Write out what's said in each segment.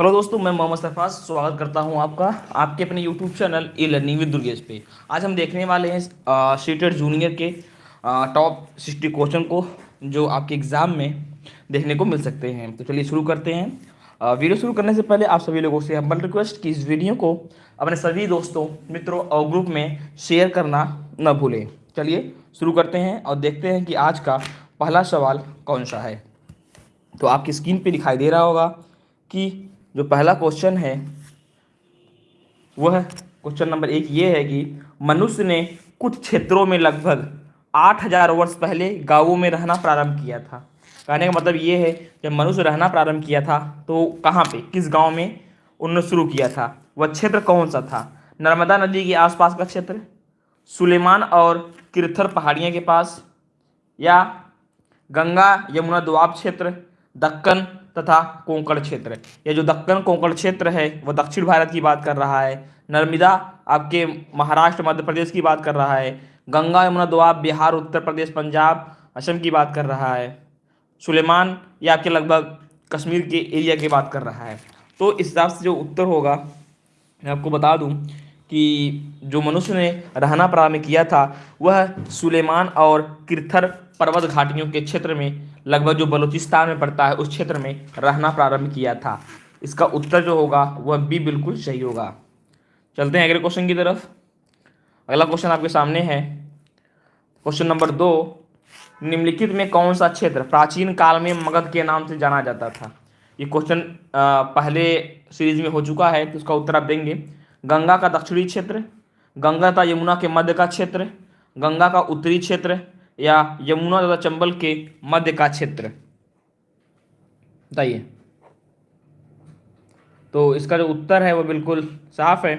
Hello दोस्तों, मैं मोहम्मद सरफाज स्वागत करता हूँ आपका, आपके अपने YouTube channel e learning with Durgesh पे। आज हम देखने वाले हैं सीटेड जूनियर के टॉप सिक्सटी क्वेश्चन को, जो आपके एग्ज़ाम में देखने को मिल सकते हैं। तो चलिए शुरू करते हैं। वीडियो शुरू करने से पहले आप सभी लोगों से हम्बल रिक्वेस्ट कि इस वीडियो को अपने सभी दोस्तों, मित्रों और ग्रुप में शेयर करना न भूलें। चलिए शुरू करते हैं और देखते हैं कि आज का पहला सवाल कौन सा है। तो आपकी स्क्रीन पर दिखाई दे रहा होगा कि जो पहला क्वेश्चन है, वह क्वेश्चन नंबर एक ये है कि मनुष्य ने कुछ क्षेत्रों में लगभग आठ हज़ार वर्ष पहले गाँवों में रहना प्रारंभ किया था। कहने का मतलब ये है, जब मनुष्य रहना प्रारंभ किया था तो कहाँ पे, किस गाँव में, उन्होंने शुरू किया था। वह क्षेत्र कौन सा था? नर्मदा नदी के आसपास का क्षेत्र, सुलेमान और किरथर पहाड़ियों के पास, या गंगा यमुना दुआब क्षेत्र, दक्कन तथा कोंकण क्षेत्र। ये जो दक्कन कोंकण क्षेत्र है, वह दक्षिण भारत की बात कर रहा है। नर्मदा आपके महाराष्ट्र, मध्य प्रदेश की बात कर रहा है। गंगा, यमुना, दोआब, बिहार, उत्तर प्रदेश, पंजाब, असम की बात कर रहा है। सुलेमान ये आपके लगभग कश्मीर के एरिया की बात कर रहा है। तो इस हिसाब से जो उत्तर होगा, मैं आपको बता दूँ कि जो मनुष्य ने रहना प्रारंभ किया था, वह सुलेमान और किरथर पर्वत घाटियों के क्षेत्र में लगभग जो बलूचिस्तान में पड़ता है, उस क्षेत्र में रहना प्रारंभ किया था। इसका उत्तर जो होगा, वह भी बिल्कुल सही होगा। चलते हैं अगले क्वेश्चन की तरफ़। अगला क्वेश्चन आपके सामने है। क्वेश्चन नंबर दो, निम्नलिखित में कौन सा क्षेत्र प्राचीन काल में मगध के नाम से जाना जाता था? ये क्वेश्चन पहले सीरीज़ में हो चुका है तो उसका उत्तर आप देंगे। गंगा का दक्षिणी क्षेत्र, गंगा तथा यमुना के मध्य का क्षेत्र, गंगा का उत्तरी क्षेत्र या यमुना तथा चंबल के मध्य का क्षेत्र। बताइए। तो इसका जो उत्तर है वो बिल्कुल साफ़ है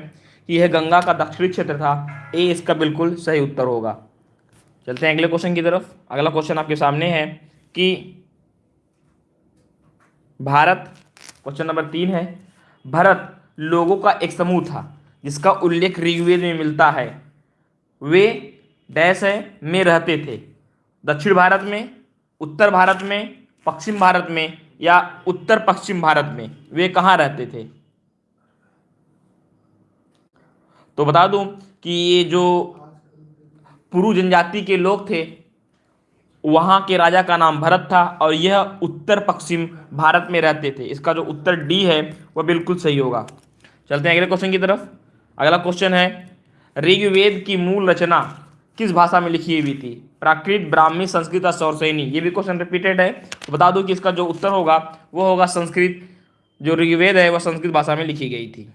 कि यह गंगा का दक्षिणी क्षेत्र था। ए इसका बिल्कुल सही उत्तर होगा। चलते हैं अगले क्वेश्चन की तरफ़। अगला क्वेश्चन आपके सामने है कि भारत क्वेश्चन नंबर तीन है, भारत लोगों का एक समूह था, जिसका उल्लेख ऋग्वेद में मिलता है। वे डैश है में रहते थे। दक्षिण भारत में, उत्तर भारत में, पश्चिम भारत में या उत्तर पश्चिम भारत में, वे कहाँ रहते थे? तो बता दूँ कि ये जो पुरु जनजाति के लोग थे, वहाँ के राजा का नाम भरत था और यह उत्तर पश्चिम भारत में रहते थे। इसका जो उत्तर डी है, वह बिल्कुल सही होगा। चलते हैं अगले क्वेश्चन की तरफ़। अगला क्वेश्चन है, ऋग्वेद की मूल रचना किस भाषा में लिखी हुई थी? प्राकृत ब्राह्मी संस्कृत और सौरसैनी। ये भी क्वेश्चन रिपीटेड है। तो बता दूँ कि इसका जो उत्तर होगा, वो होगा संस्कृत। जो ऋग्वेद है, वह संस्कृत भाषा में लिखी गई थी।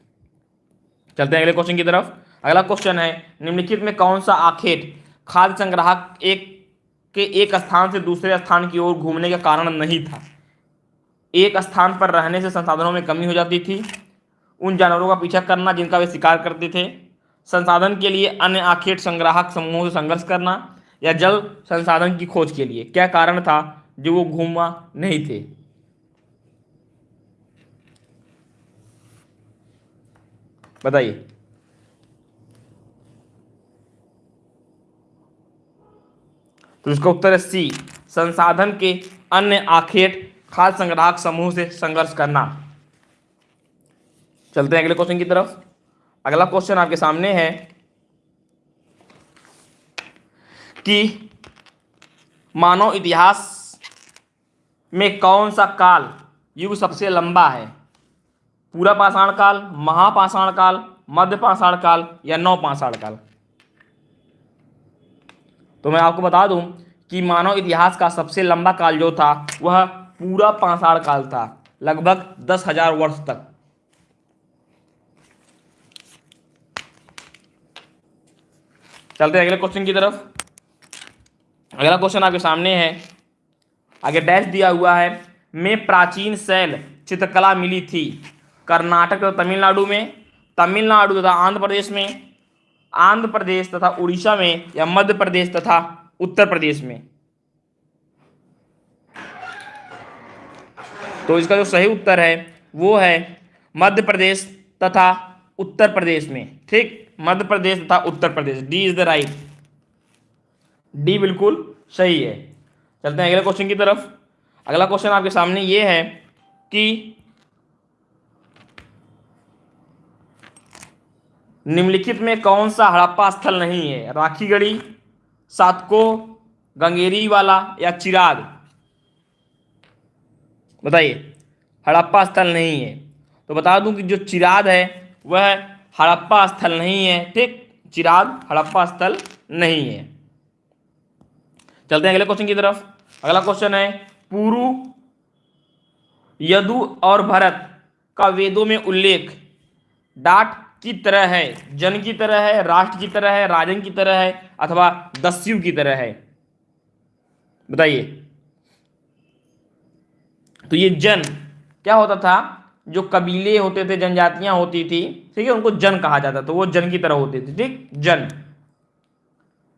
चलते हैं अगले क्वेश्चन की तरफ़। अगला क्वेश्चन है, निम्नलिखित में कौन सा आखेट खाद्य संग्राहक एक के एक स्थान से दूसरे स्थान की ओर घूमने का कारण नहीं था? एक स्थान पर रहने से संसाधनों में कमी हो जाती थी। उन जानवरों का पीछा करना जिनका वे शिकार करते थे। संसाधन के लिए अन्य आखेट संग्राहक समूहों से संघर्ष करना। या जल संसाधन की खोज के लिए। क्या कारण था जो वो घूमा नहीं थे? बताइए। तो इसका उत्तर है सी, संसाधन के अन्य आखेट खाद्य संग्राहक समूह से संघर्ष करना। चलते हैं अगले क्वेश्चन की तरफ़। अगला क्वेश्चन आपके सामने है। कि मानव इतिहास में कौन सा काल युग सबसे लंबा है? पूरा पाषाण काल, महापाषाण काल मध्य पाषाण काल या नौ पाषाण काल? तो मैं आपको बता दूँ कि मानव इतिहास का सबसे लंबा काल जो था, वह पूरा पाषाण काल था, लगभग दस हज़ार वर्ष तक। चलते हैं अगले क्वेश्चन की तरफ़। अगला क्वेश्चन आपके सामने है। आगे डैश दिया हुआ है, में प्राचीन शैल चित्रकला मिली थी कर्नाटक तथा तमिलनाडु में, तमिलनाडु तथा आंध्र प्रदेश में, आंध्र प्रदेश तथा उड़ीसा में या मध्य प्रदेश तथा उत्तर प्रदेश में? तो इसका जो सही उत्तर है, वो है मध्य प्रदेश तथा उत्तर प्रदेश में। ठीक? मध्य प्रदेश तथा Uttar Pradesh. D is the right D बिल्कुल सही है। चलते हैं अगले क्वेश्चन की तरफ़। अगला क्वेश्चन आपके सामने ये है कि निम्नलिखित में कौन सा हड़प्पा स्थल नहीं है? राखीगढ़ी, सातको, गंगेरी वाला या चिराग? बताइए, हड़प्पा स्थल नहीं है। तो बता दूँ कि जो चिराग है, वह हड़प्पा स्थल नहीं है। ठीक, चिराग हड़प्पा स्थल नहीं है। चलते हैं अगले क्वेश्चन की तरफ़। अगला क्वेश्चन है, पुरु, यदु और भरत का वेदों में उल्लेख। डाट की तरह है, जन की तरह है, राष्ट्र की तरह है, राजन की तरह है, अथवा दस्यु की तरह है। बताइए। तो ये जन, क्या होता था? जो कबीले होते थे, जनजातियाँ होती थी, ठीक है, उनको जन कहा जाता तो वो जन की तरह होते थे, ठीक? जन।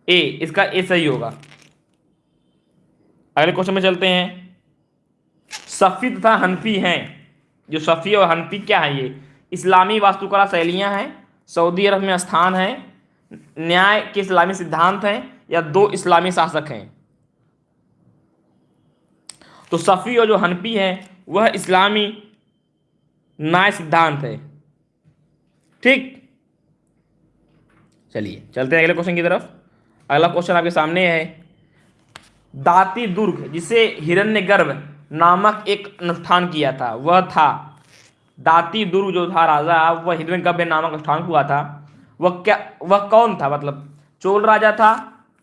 ए, इसका ए सही होगा। अगले क्वेश्चन में चलते हैं। सफ़ी तथा हनफी हैं। जो सफ़ी और हनफी क्या है ये? इस्लामी वास्तुकला शैलियाँ हैं, सऊदी अरब में स्थान है, न्याय के इस्लामी सिद्धांत हैं, या दो इस्लामी शासक हैं। तो सफ़ी और जो हनफी है, वह इस्लामी न्याय सिद्धांत है। ठीक? चलिए, चलते हैं अगले क्वेश्चन की तरफ़। अगला क्वेश्चन आपके सामने है। दाती दुर्ग, जिसे हिरण्यगर्भ नामक एक अनुष्ठान किया था, वह था दाती दुर्ग जो था राजा, वह हिरण्यगर्भ नामक अनुष्ठान हुआ था। वह क्या, वह कौन था? मतलब चोल राजा था,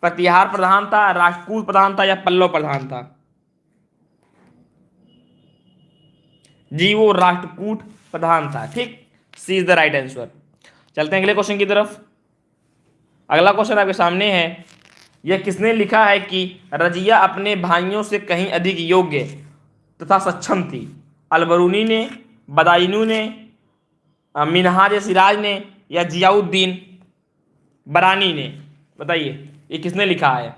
प्रतिहार प्रधान था राजपूत प्रधान था या पल्लव प्रधान था? जी, वो राष्ट्रकूट प्रधान था, ठीक? C is the right answer चलते हैं अगले क्वेश्चन की तरफ़। अगला क्वेश्चन आपके सामने है। यह किसने लिखा है कि रजिया अपने भाइयों से कहीं अधिक योग्य तथा सक्षम थी? अलबरूनी ने, बदायनू ने मिनहाज सिराज ने या जियाउद्दीन बरानी ने? बताइए, ये किसने लिखा है?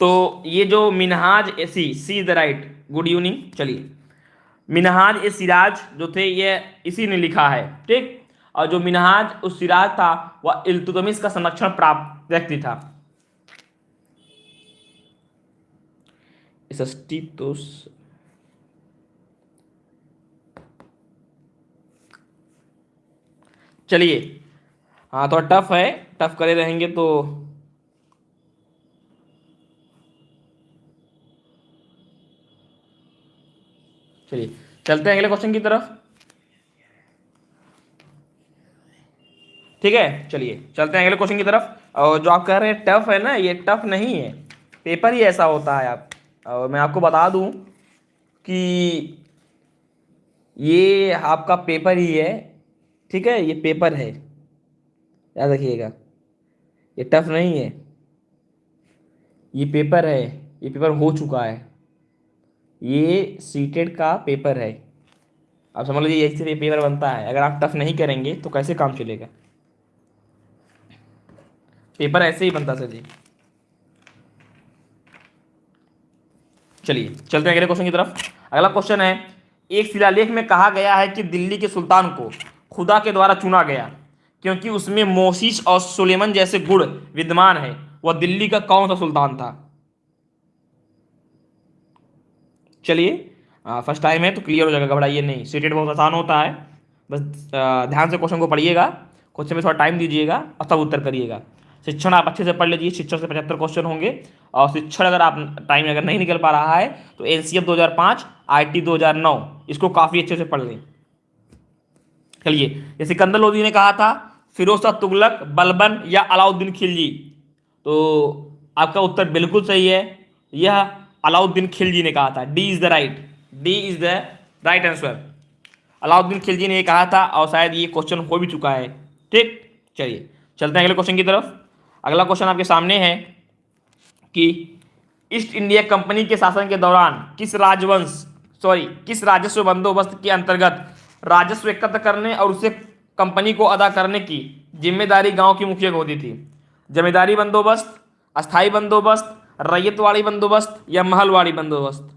तो ये जो Minhaj AC, C is the right, good evening, चलिए। मिनहाज ए सिराज जो थे, ये इसी ने लिखा है, ठीक? और जो मिनहाज उस सिराज था, वह इल्तुतमिश का संरक्षण प्राप्त व्यक्ति था। तो चलिए। हाँ थोड़ा टफ है, टफ करे रहेंगे तो। चलिए, चलते हैं अगले क्वेश्चन की तरफ़। ठीक है? चलिए, चलते हैं अगले क्वेश्चन की तरफ़। और जो आप कह रहे हैं टफ है ना, ये टफ नहीं है। पेपर ही ऐसा होता है आप और मैं आपको बता दूँ कि ये आपका पेपर ही है, ठीक है? ये पेपर है। याद रखिएगा, ये टफ नहीं है। ये पेपर है, ये पेपर हो चुका है। ये सीटेड का पेपर है। आप समझ लीजिए ऐसे पेपर बनता है। अगर आप टफ नहीं करेंगे तो कैसे काम चलेगा? पेपर ऐसे ही बनता सर जी। चलिए, चलते हैं अगले क्वेश्चन की तरफ़। अगला क्वेश्चन है, एक शिलालेख में कहा गया है कि दिल्ली के सुल्तान को खुदा के द्वारा चुना गया, क्योंकि उसमें मोशिश और सुलेमन जैसे गुण विद्यमान है। वह दिल्ली का कौन सा सुल्तान था? चलिए फ़र्स्ट टाइम है तो क्लियर हो जाएगा, घबराइए नहीं। सीटेड बहुत आसान होता है। बस ध्यान से क्वेश्चन को पढ़िएगा क्वेश्चन में थोड़ा टाइम दीजिएगा और तब उत्तर करिएगा। शिक्षण आप अच्छे से पढ़ लीजिए शिक्षण से पचहत्तर क्वेश्चन होंगे। और शिक्षण अगर आप टाइम अगर नहीं निकल पा रहा है तो एन सी एफ़ दो हज़ार पाँच आई टी दो हज़ार नौ, इसको काफ़ी अच्छे से पढ़ लें। चलिए, ये सिकंदर लोधी ने कहा था, फिरोज शाह तुगलक, बलबन या अलाउद्दीन खिलजी? तो आपका उत्तर बिल्कुल सही है। यह अलाउद्दीन खिलजी ने कहा था। D is the right D is the right answer Alauddin Khilji ने ये कहा था, और शायद ये क्वेश्चन हो भी चुका है। ठीक, चलिए, चलते हैं अगले क्वेश्चन की तरफ़। अगला क्वेश्चन आपके सामने है कि ईस्ट इंडिया कंपनी के शासन के दौरान किस राजवंश सॉरी किस राजस्व बंदोबस्त के अंतर्गत राजस्व एकत्र करने और उसे कंपनी को अदा करने की ज़िम्मेदारी गाँव की मुखिया को होती थी? जमींदारी बंदोबस्त अस्थाई बंदोबस्त, रैयतवाड़ी बंदोबस्त या महलवाड़ी बंदोबस्त?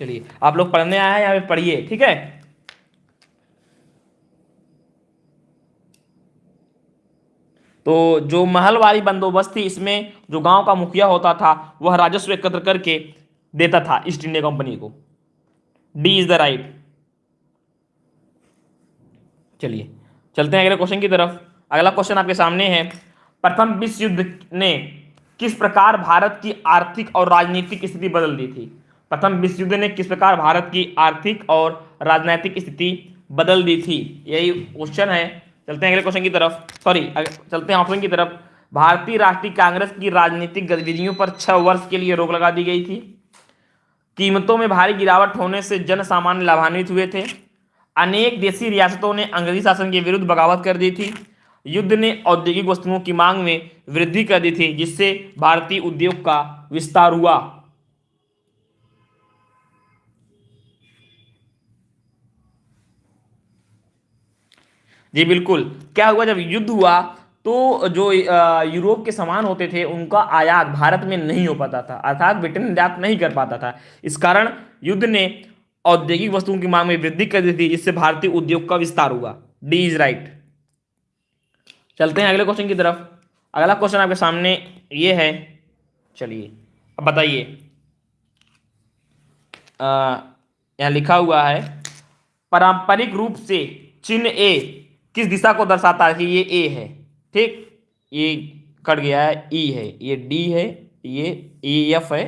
चलिए, आप लोग पढ़ने आए हैं, यहाँ पे पढ़िए, ठीक है? तो जो महलवारी बंदोबस्त थी इसमें जो गाँव का मुखिया होता था, वह राजस्व एकत्र करके देता था ईस्ट इंडिया कंपनी को। डी इज़ द राइट चलिए, चलते हैं अगले क्वेश्चन की तरफ़। अगला क्वेश्चन आपके सामने है। प्रथम विश्व युद्ध ने किस प्रकार भारत की आर्थिक और राजनीतिक स्थिति बदल दी थी? प्रथम विश्व युद्ध ने किस प्रकार भारत की आर्थिक और राजनीतिक स्थिति बदल दी थी? यही क्वेश्चन है। चलते हैं अगले क्वेश्चन की तरफ़। सॉरी चलते हैं ऑप्शन की तरफ़। भारतीय राष्ट्रीय कांग्रेस की राजनीतिक गतिविधियों पर छह वर्ष के लिए रोक लगा दी गई थी। कीमतों में भारी गिरावट होने से जन सामान्य लाभान्वित हुए थे। अनेक देशी रियासतों ने अंग्रेज़ी शासन के विरुद्ध बगावत कर दी थी। युद्ध ने औद्योगिक वस्तुओं की मांग में वृद्धि कर दी थी, जिससे भारतीय उद्योग का विस्तार हुआ। जी बिल्कुल। क्या हुआ, जब युद्ध हुआ तो जो यूरोप के सामान होते थे, उनका आयात भारत में नहीं हो पाता था। अर्थात ब्रिटेन निर्यात नहीं कर पाता था। इस कारण युद्ध ने औद्योगिक वस्तुओं की मांग में वृद्धि कर दी थी। जिससे भारतीय उद्योग का विस्तार हुआ। D is right. चलते हैं अगले क्वेश्चन की तरफ़। अगला क्वेश्चन आपके सामने ये है। चलिए, अब बताइए। यहाँ लिखा हुआ है, पारंपरिक रूप से चिन्ह ए किस दिशा को दर्शाता है? ये ए है। ठीक? ये कट गया है। ई है। ये डी है। ये ई एफ़ है।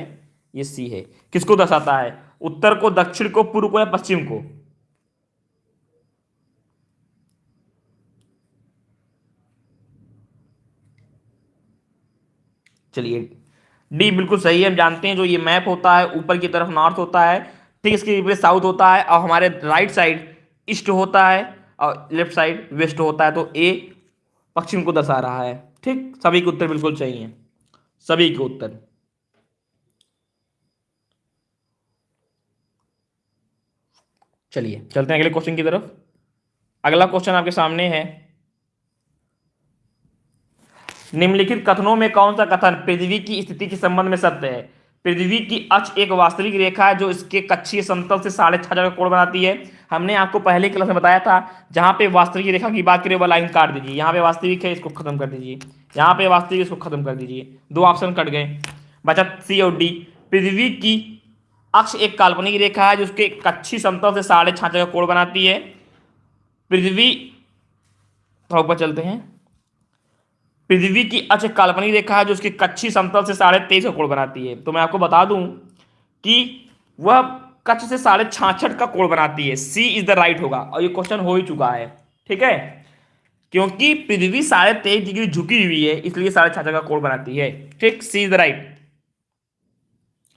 ये सी है। किसको दर्शाता है? उत्तर को, दक्षिण को, पूर्व को या पश्चिम को? चलिए। डी बिल्कुल सही है। हम जानते हैं जो ये मैप होता है, ऊपर की तरफ़ नॉर्थ होता है, ठीक, इसके विपरीत साउथ होता है और हमारे राइट साइड ईस्ट होता है। और लेफ़्ट साइड वेस्ट होता है तो ए पश्चिम को दर्शा रहा है। ठीक? सभी के उत्तर बिल्कुल है। सभी के उत्तर। चलिए, चलते हैं अगले क्वेश्चन की तरफ़। अगला क्वेश्चन आपके सामने है। निम्नलिखित कथनों में कौन सा कथन पृथ्वी की स्थिति के संबंध में सत्य है? पृथ्वी की अक्ष एक वास्तविक रेखा है, जो इसके कक्षीय समतल से साढ़े छह हज़ार कोण बनाती है। हमने आपको पहले क्लास में बताया था, जहाँ पे वास्तविक रेखा की बात करें वह लाइन काट दीजिए। यहाँ पे वास्तविक है, इसको खत्म कर दीजिए। यहाँ पे वास्तविक, इसको खत्म कर दीजिए। दो ऑप्शन कट गए। बचा सी और डी पृथ्वी की अक्ष एक काल्पनिक रेखा है, जो उसके कच्छी समतल से साढ़े छह का कोण बनाती है। पृथ्वी, थोड़ा ऊपर चलते हैं। पृथ्वी की अक्ष काल्पनिक रेखा है जो उसकी कच्छी समतल से साढ़े तेईस का कोण बनाती है। तो मैं आपको बता दूँ कि वह कच्छ से साढ़े छाछठ का कोण बनाती है। सी इज़ द राइट होगा। और ये क्वेश्चन हो ही चुका है। ठीक है? क्योंकि पृथ्वी साढ़े तेईस डिग्री झुकी हुई है, इसलिए साढ़े छाछठ का कोण बनाती है। ठीक? सी इज़ द राइट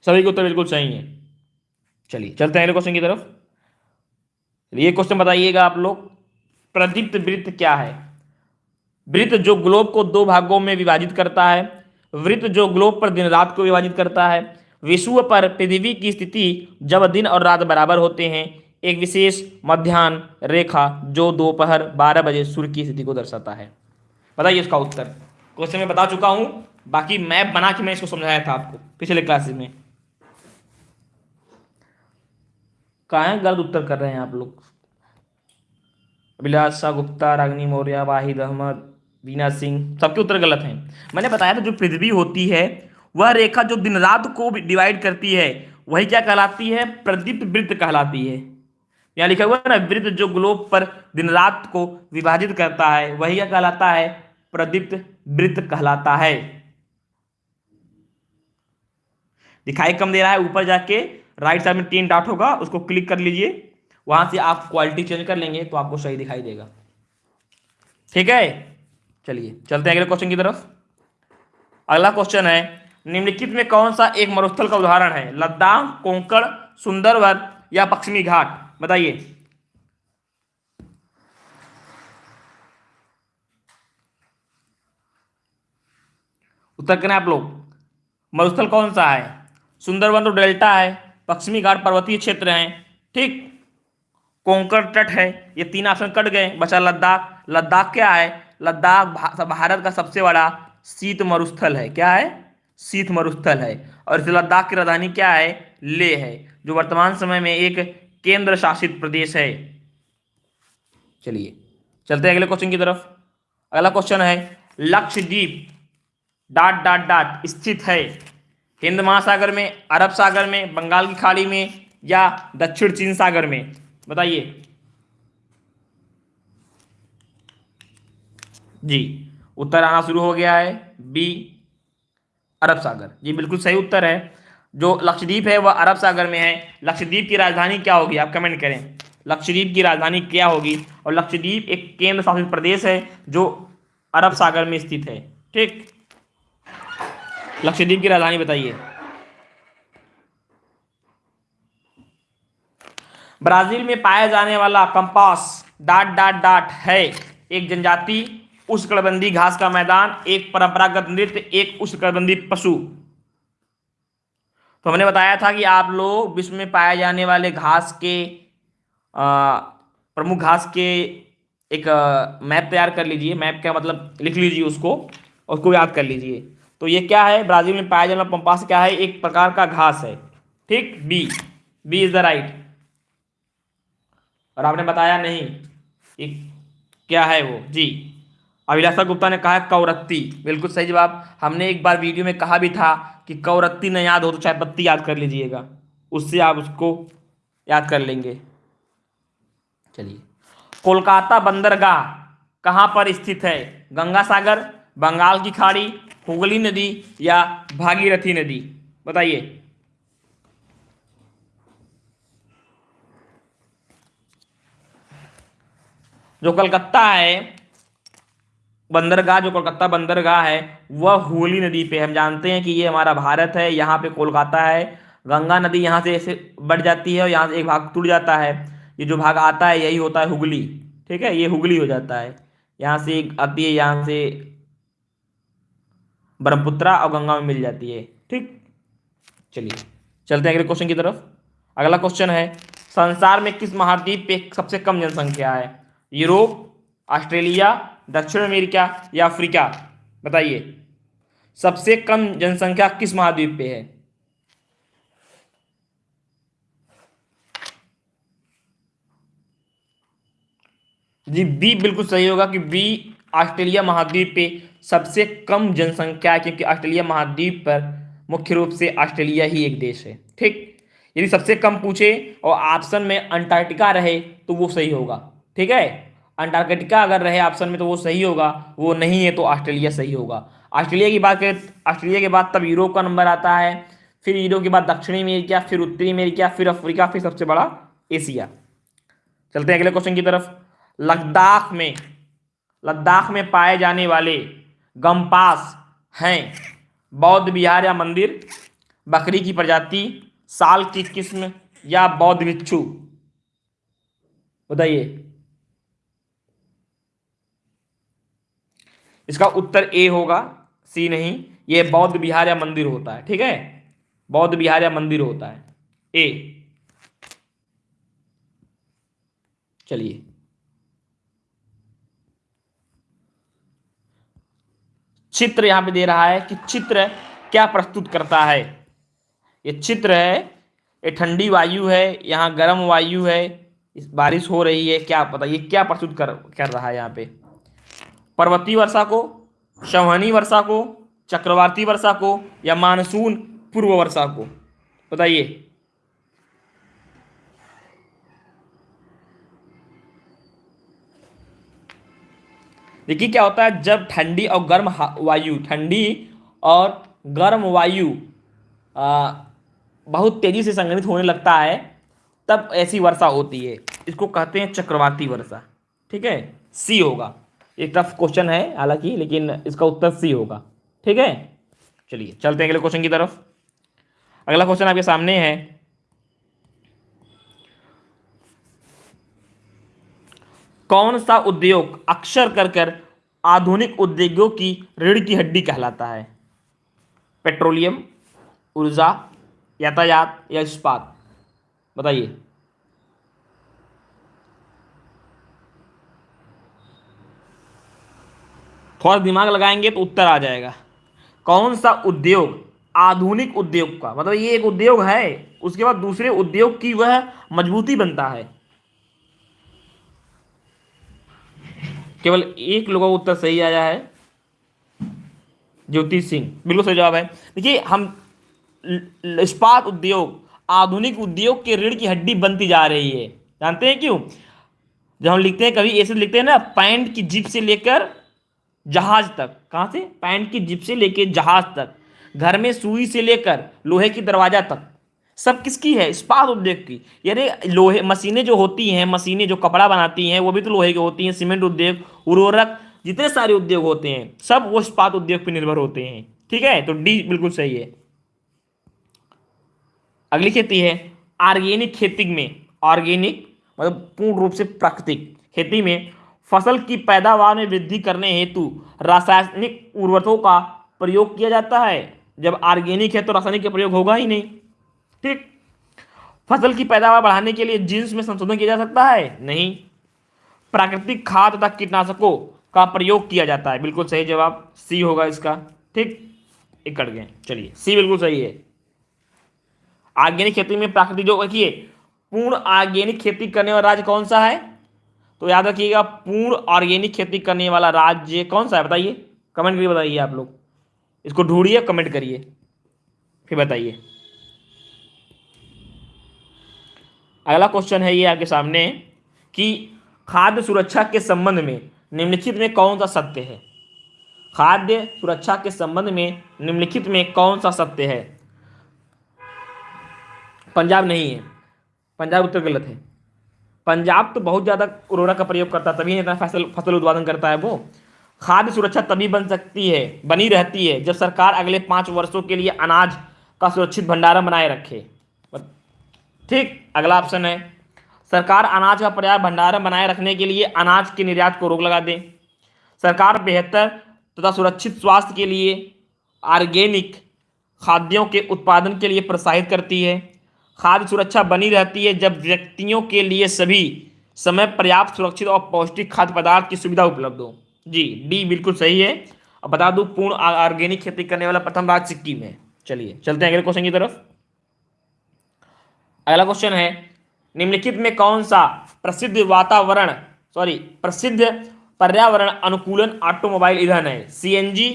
सभी को उत्तर बिल्कुल सही है। चलिए, चलते हैं अगले क्वेश्चन की तरफ़। ये क्वेश्चन बताइएगा आप लोग। प्रदीप्त वृत्त क्या है? वृत्त जो ग्लोब को दो भागों में विभाजित करता है, वृत्त जो ग्लोब पर दिन रात को विभाजित करता है। विश्व पर पृथ्वी की स्थिति जब दिन और रात बराबर होते हैं, एक विशेष मध्यान्ह रेखा जो दोपहर बारह बजे सूर्य की स्थिति को दर्शाता है। बताइए इसका उत्तर। क्वेश्चन में बता चुका हूँ, बाकी मैप बना के मैं इसको समझाया था आपको, पिछले क्लासेस में। कहा गलत उत्तर कर रहे हैं आप लोग। अभिलाषा गुप्ता, रागनी मौर्य, वाहिद अहमद। वीना सिंह, सबके उत्तर गलत हैं। मैंने बताया था, जो पृथ्वी होती है, वह रेखा जो दिन रात को डिवाइड करती है, वही क्या कहलाती है? प्रदीप्त वृत्त कहलाती है। यहाँ लिखा हुआ है ना, वृत्त जो ग्लोब पर दिन रात को विभाजित करता है, वही क्या कहलाता है? प्रदीप्त वृत्त कहलाता है। दिखाई कम दे रहा है, ऊपर जाके राइट साइड में तीन डॉट होगा, उसको क्लिक कर लीजिए। वहाँ से आप क्वालिटी चेंज कर लेंगे तो आपको सही दिखाई देगा। ठीक है? चलिए, चलते हैं अगले क्वेश्चन की तरफ़। अगला क्वेश्चन है, निम्नलिखित में कौन सा एक मरुस्थल का उदाहरण है? लद्दाख, कोंकण, सुंदरवन या पश्चिमी घाट? बताइए। उत्तर करें आप लोग। मरुस्थल कौन सा है? सुंदरवन तो डेल्टा है, पश्चिमी घाट पर्वतीय क्षेत्र है, ठीक? कोंकण तट है, ये तीन ऑप्शन कट गए, बचा लद्दाख। लद्दाख क्या है? लद्दाख भारत का सबसे बड़ा शीत मरुस्थल है। क्या है? शीत मरुस्थल है। और इस लद्दाख की राजधानी क्या है? ले है, जो वर्तमान समय में एक केंद्र शासित प्रदेश है। चलिए, चलते हैं अगले क्वेश्चन की तरफ़। अगला क्वेश्चन है, लक्षद्वीप डाट डाट डाट स्थित है। हिंद महासागर में, अरब सागर में, बंगाल की खाड़ी में या दक्षिण चीन सागर में? बताइए। जी, उत्तर आना शुरू हो गया है बी अरब सागर। जी, बिल्कुल सही उत्तर है। जो लक्षद्वीप है, वह अरब सागर में है। लक्षद्वीप की राजधानी क्या होगी, आप कमेंट करें। लक्षद्वीप की राजधानी क्या होगी? और लक्षद्वीप एक केंद्र शासित प्रदेश है, जो अरब सागर में स्थित है। ठीक? लक्षद्वीप की राजधानी बताइए। ब्राज़ील में पाया जाने वाला कंपास, डाट डाट डाट, है। एक जनजाति उष्णकटिबंधीय घास का मैदान, एक परंपरागत नृत्य, एक उष्णकटिबंधीय पशु। तो हमने बताया था कि आप लोग विश्व में पाए जाने वाले घास के प्रमुख घास के एक मैप तैयार कर लीजिए। मैप का मतलब लिख लीजिए उसको और उसको याद कर लीजिए। तो ये क्या है? ब्राज़ील में पाया जाने वाला पंपास क्या है? एक प्रकार का घास है। ठीक? B B is the right और आपने बताया नहीं कि क्या है वो? जी अभिलाषा गुप्ता ने कहा कौरत्ती। बिल्कुल सही जवाब। हमने एक बार वीडियो में कहा भी था कि कौरत्ती न याद हो तो चाय पत्ती याद कर लीजिएगा। उससे आप उसको याद कर लेंगे। चलिए। कोलकाता बंदरगाह कहाँ पर स्थित है? गंगा सागर बंगाल की खाड़ी, हुगली नदी या भागीरथी नदी? बताइए। जो कलकत्ता है बंदरगाह, जो कोलकाता बंदरगाह है, वह हुगली नदी पे हम जानते हैं कि ये हमारा भारत है, यहाँ पे कोलकाता है। गंगा नदी यहाँ से ऐसे बढ़ जाती है और यहाँ से एक भाग टूट जाता है। ये जो भाग आता है, यही होता है हुगली। ठीक है? ये हुगली हो जाता है। यहाँ से आती है, यहाँ से ब्रह्मपुत्रा और गंगा में मिल जाती है। ठीक? चलिए, चलते हैं अगले क्वेश्चन की तरफ़। अगला क्वेश्चन है, संसार में किस महाद्वीप पे सबसे कम जनसंख्या है? यूरोप, ऑस्ट्रेलिया दक्षिण अमेरिका या अफ्रीका? बताइए। सबसे कम जनसंख्या किस महाद्वीप पे है? जी, बी बिल्कुल सही होगा कि बी ऑस्ट्रेलिया महाद्वीप पे सबसे कम जनसंख्या है, क्योंकि ऑस्ट्रेलिया महाद्वीप पर मुख्य रूप से ऑस्ट्रेलिया ही एक देश है। ठीक? यदि सबसे कम पूछे और ऑप्शन में अंटार्कटिका रहे तो वो सही होगा। ठीक है? अंटार्कटिका अगर रहे ऑप्शन में तो वो सही होगा, वो नहीं है तो ऑस्ट्रेलिया सही होगा। ऑस्ट्रेलिया की बात करें, ऑस्ट्रेलिया के बाद तब यूरोप का नंबर आता है, फिर यूरोप के बाद दक्षिणी अमेरिका, फिर उत्तरी अमेरिका, फिर अफ्रीका, फिर सबसे बड़ा एशिया। चलते हैं अगले क्वेश्चन की तरफ़। लद्दाख में लद्दाख में पाए जाने वाले गमपास हैं। बौद्ध विहार या मंदिर, बकरी की प्रजाति, साल की किस्म या बौद्ध भिक्षु। बताइए। इसका उत्तर ए होगा, सी नहीं। ये बौद्ध विहार या मंदिर होता है, ठीक है? बौद्ध विहार या मंदिर होता है। ए। चलिए। चित्र यहाँ पे दे रहा है कि चित्र क्या प्रस्तुत करता है। ये चित्र है, ये ठंडी वायु है, यहाँ गर्म वायु है बारिश हो रही है, क्या पता, ये क्या प्रस्तुत कर कर रहा है यहाँ पे? पर्वतीय वर्षा को संवहनी वर्षा को, चक्रवाती वर्षा को या मानसून पूर्व वर्षा को। बताइए। देखिए क्या होता है, जब ठंडी और गर्म वायु, ठंडी और गर्म वायु बहुत तेज़ी से संग्रहित होने लगता है, तब ऐसी वर्षा होती है। इसको कहते हैं चक्रवाती वर्षा। ठीक है? सी होगा। एक टफ क्वेश्चन है, हालाँकि, लेकिन इसका उत्तर सी होगा। ठीक है? चलिए, चलते हैं अगले क्वेश्चन की तरफ़। अगला क्वेश्चन आपके सामने है। कौन सा उद्योग अक्सर कर कर आधुनिक उद्योगों की रीढ़ की हड्डी कहलाता है? पेट्रोलियम, ऊर्जा, यातायात या इस्पात? बताइए। थोड़ा दिमाग लगाएँगे तो उत्तर आ जाएगा। कौन सा उद्योग, आधुनिक उद्योग का? मतलब ये एक उद्योग है, उसके बाद दूसरे उद्योग की वह मजबूती बनता है। केवल एक लोगों का उत्तर सही आया है ज्योति सिंह। बिल्कुल सही जवाब है। देखिए, हम इस्पात उद्योग, आधुनिक उद्योग के रीढ़ की हड्डी बनती जा रही है। जानते हैं क्यों? जब हम लिखते हैं, कभी ऐसे लिखते हैं ना, पैंट की जिप से लेकर जहाज़ तक। कहाँ से? पैंट की जिप से लेकर जहाज़ तक। घर में सुई से लेकर लोहे की दरवाज़ा तक। सब किसकी है? इस्पात उद्योग की। यानी लोहे, मशीनें जो होती हैं, मशीनें जो कपड़ा बनाती हैं, वो भी तो लोहे की होती हैं। सीमेंट उद्योग, उर्वरक, जितने सारे उद्योग होते हैं, सब वो इस्पात उद्योग पर निर्भर होते हैं। ठीक है? तो डी बिल्कुल सही है। अगली खेती है ऑर्गेनिक खेती में। ऑर्गेनिक मतलब पूर्ण रूप से प्राकृतिक। खेती में फ़सल की पैदावार में वृद्धि करने हेतु रासायनिक उर्वरकों का प्रयोग किया जाता है। जब ऑर्गेनिक है तो रासायनिक का प्रयोग होगा ही नहीं। ठीक। फ़सल की पैदावार बढ़ाने के लिए जीन्स में संशोधन किया जा सकता है? नहीं। प्राकृतिक खाद तथा कीटनाशकों का प्रयोग किया जाता है। बिल्कुल सही जवाब। सी होगा इसका। ठीक। कट गए। चलिए। सी बिल्कुल सही है। ऑर्गेनिक खेती में प्राकृतिक जो रखिए, पूर्ण ऑर्गेनिक खेती करने वाला राज्य कौन सा है? तो याद रखिएगा, पूर्ण ऑर्गेनिक खेती करने वाला राज्य कौन सा है? बताइए। कमेंट करके बताइए आप लोग। इसको ढूंढिए, कमेंट करिए। फिर बताइए। अगला क्वेश्चन है ये आपके सामने कि खाद्य सुरक्षा के संबंध में निम्नलिखित में कौन सा सत्य है? खाद्य सुरक्षा के संबंध में निम्नलिखित में कौन सा सत्य है? पंजाब नहीं है। पंजाब उत्तर गलत है। पंजाब तो बहुत ज़्यादा उर्वरक का प्रयोग करता है, तभी इतना फ़सल फ़सल उत्पादन करता है वो। खाद्य सुरक्षा तभी बन सकती है, बनी रहती है, जब सरकार अगले पाँच वर्षों के लिए अनाज का सुरक्षित भंडारण बनाए रखे। ठीक, अगला ऑप्शन है। सरकार अनाज का पर्याप्त भंडारण बनाए रखने के लिए अनाज के निर्यात को रोक लगा दे। सरकार बेहतर तथा सुरक्षित स्वास्थ्य के लिए ऑर्गेनिक खाद्यों के उत्पादन के लिए प्रोत्साहित करती है। खाद्य सुरक्षा बनी रहती है जब व्यक्तियों के लिए सभी समय पर्याप्त, सुरक्षित और पौष्टिक खाद्य पदार्थ की सुविधा उपलब्ध हो। जी, डी बिल्कुल सही है। अब बता दूँ, पूर्ण ऑर्गेनिक खेती करने वाला प्रथम राज्य सिक्किम है। चलिए, चलते हैं अगले क्वेश्चन की तरफ़। अगला क्वेश्चन है, निम्नलिखित में कौन सा प्रसिद्ध वातावरण सॉरी प्रसिद्ध पर्यावरण अनुकूलन ऑटोमोबाइल ईंधन है? सीएनजी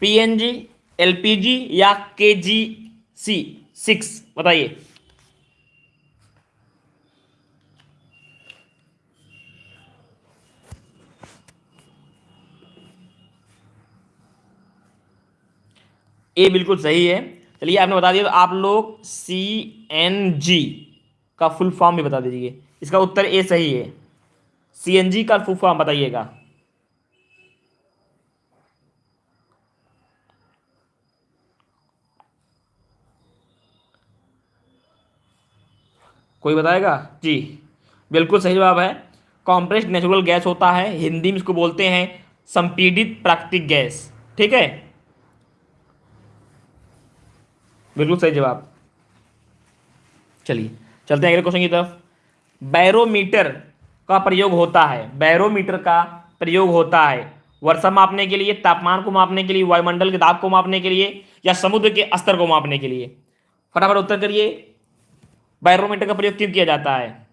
पीएनजी एलपीजी या केजीसी सिक्स, बताइए। ए बिल्कुल सही है। चलिए, आपने बता दिया तो आप लोग सी एन जी का फुल फॉर्म भी बता दीजिए। इसका उत्तर ए सही है। सी एन जी का फुल फॉर्म बताइएगा। कोई बताएगा? जी, बिल्कुल सही जवाब है। कॉम्प्रेस्ड नेचुरल गैस होता है। हिंदी में इसको बोलते हैं संपीड़ित प्राकृतिक गैस। ठीक है? बिल्कुल सही जवाब। चलिए, चलते हैं अगले क्वेश्चन की तरफ़। बैरोमीटर का प्रयोग होता है। बैरोमीटर का प्रयोग होता है। वर्षा मापने के लिए, तापमान को मापने के लिए, वायुमंडल के दाब को मापने के लिए या समुद्र के स्तर को मापने के लिए। फटाफट उत्तर करिए। बैरोमीटर का प्रयोग क्यों किया जाता है?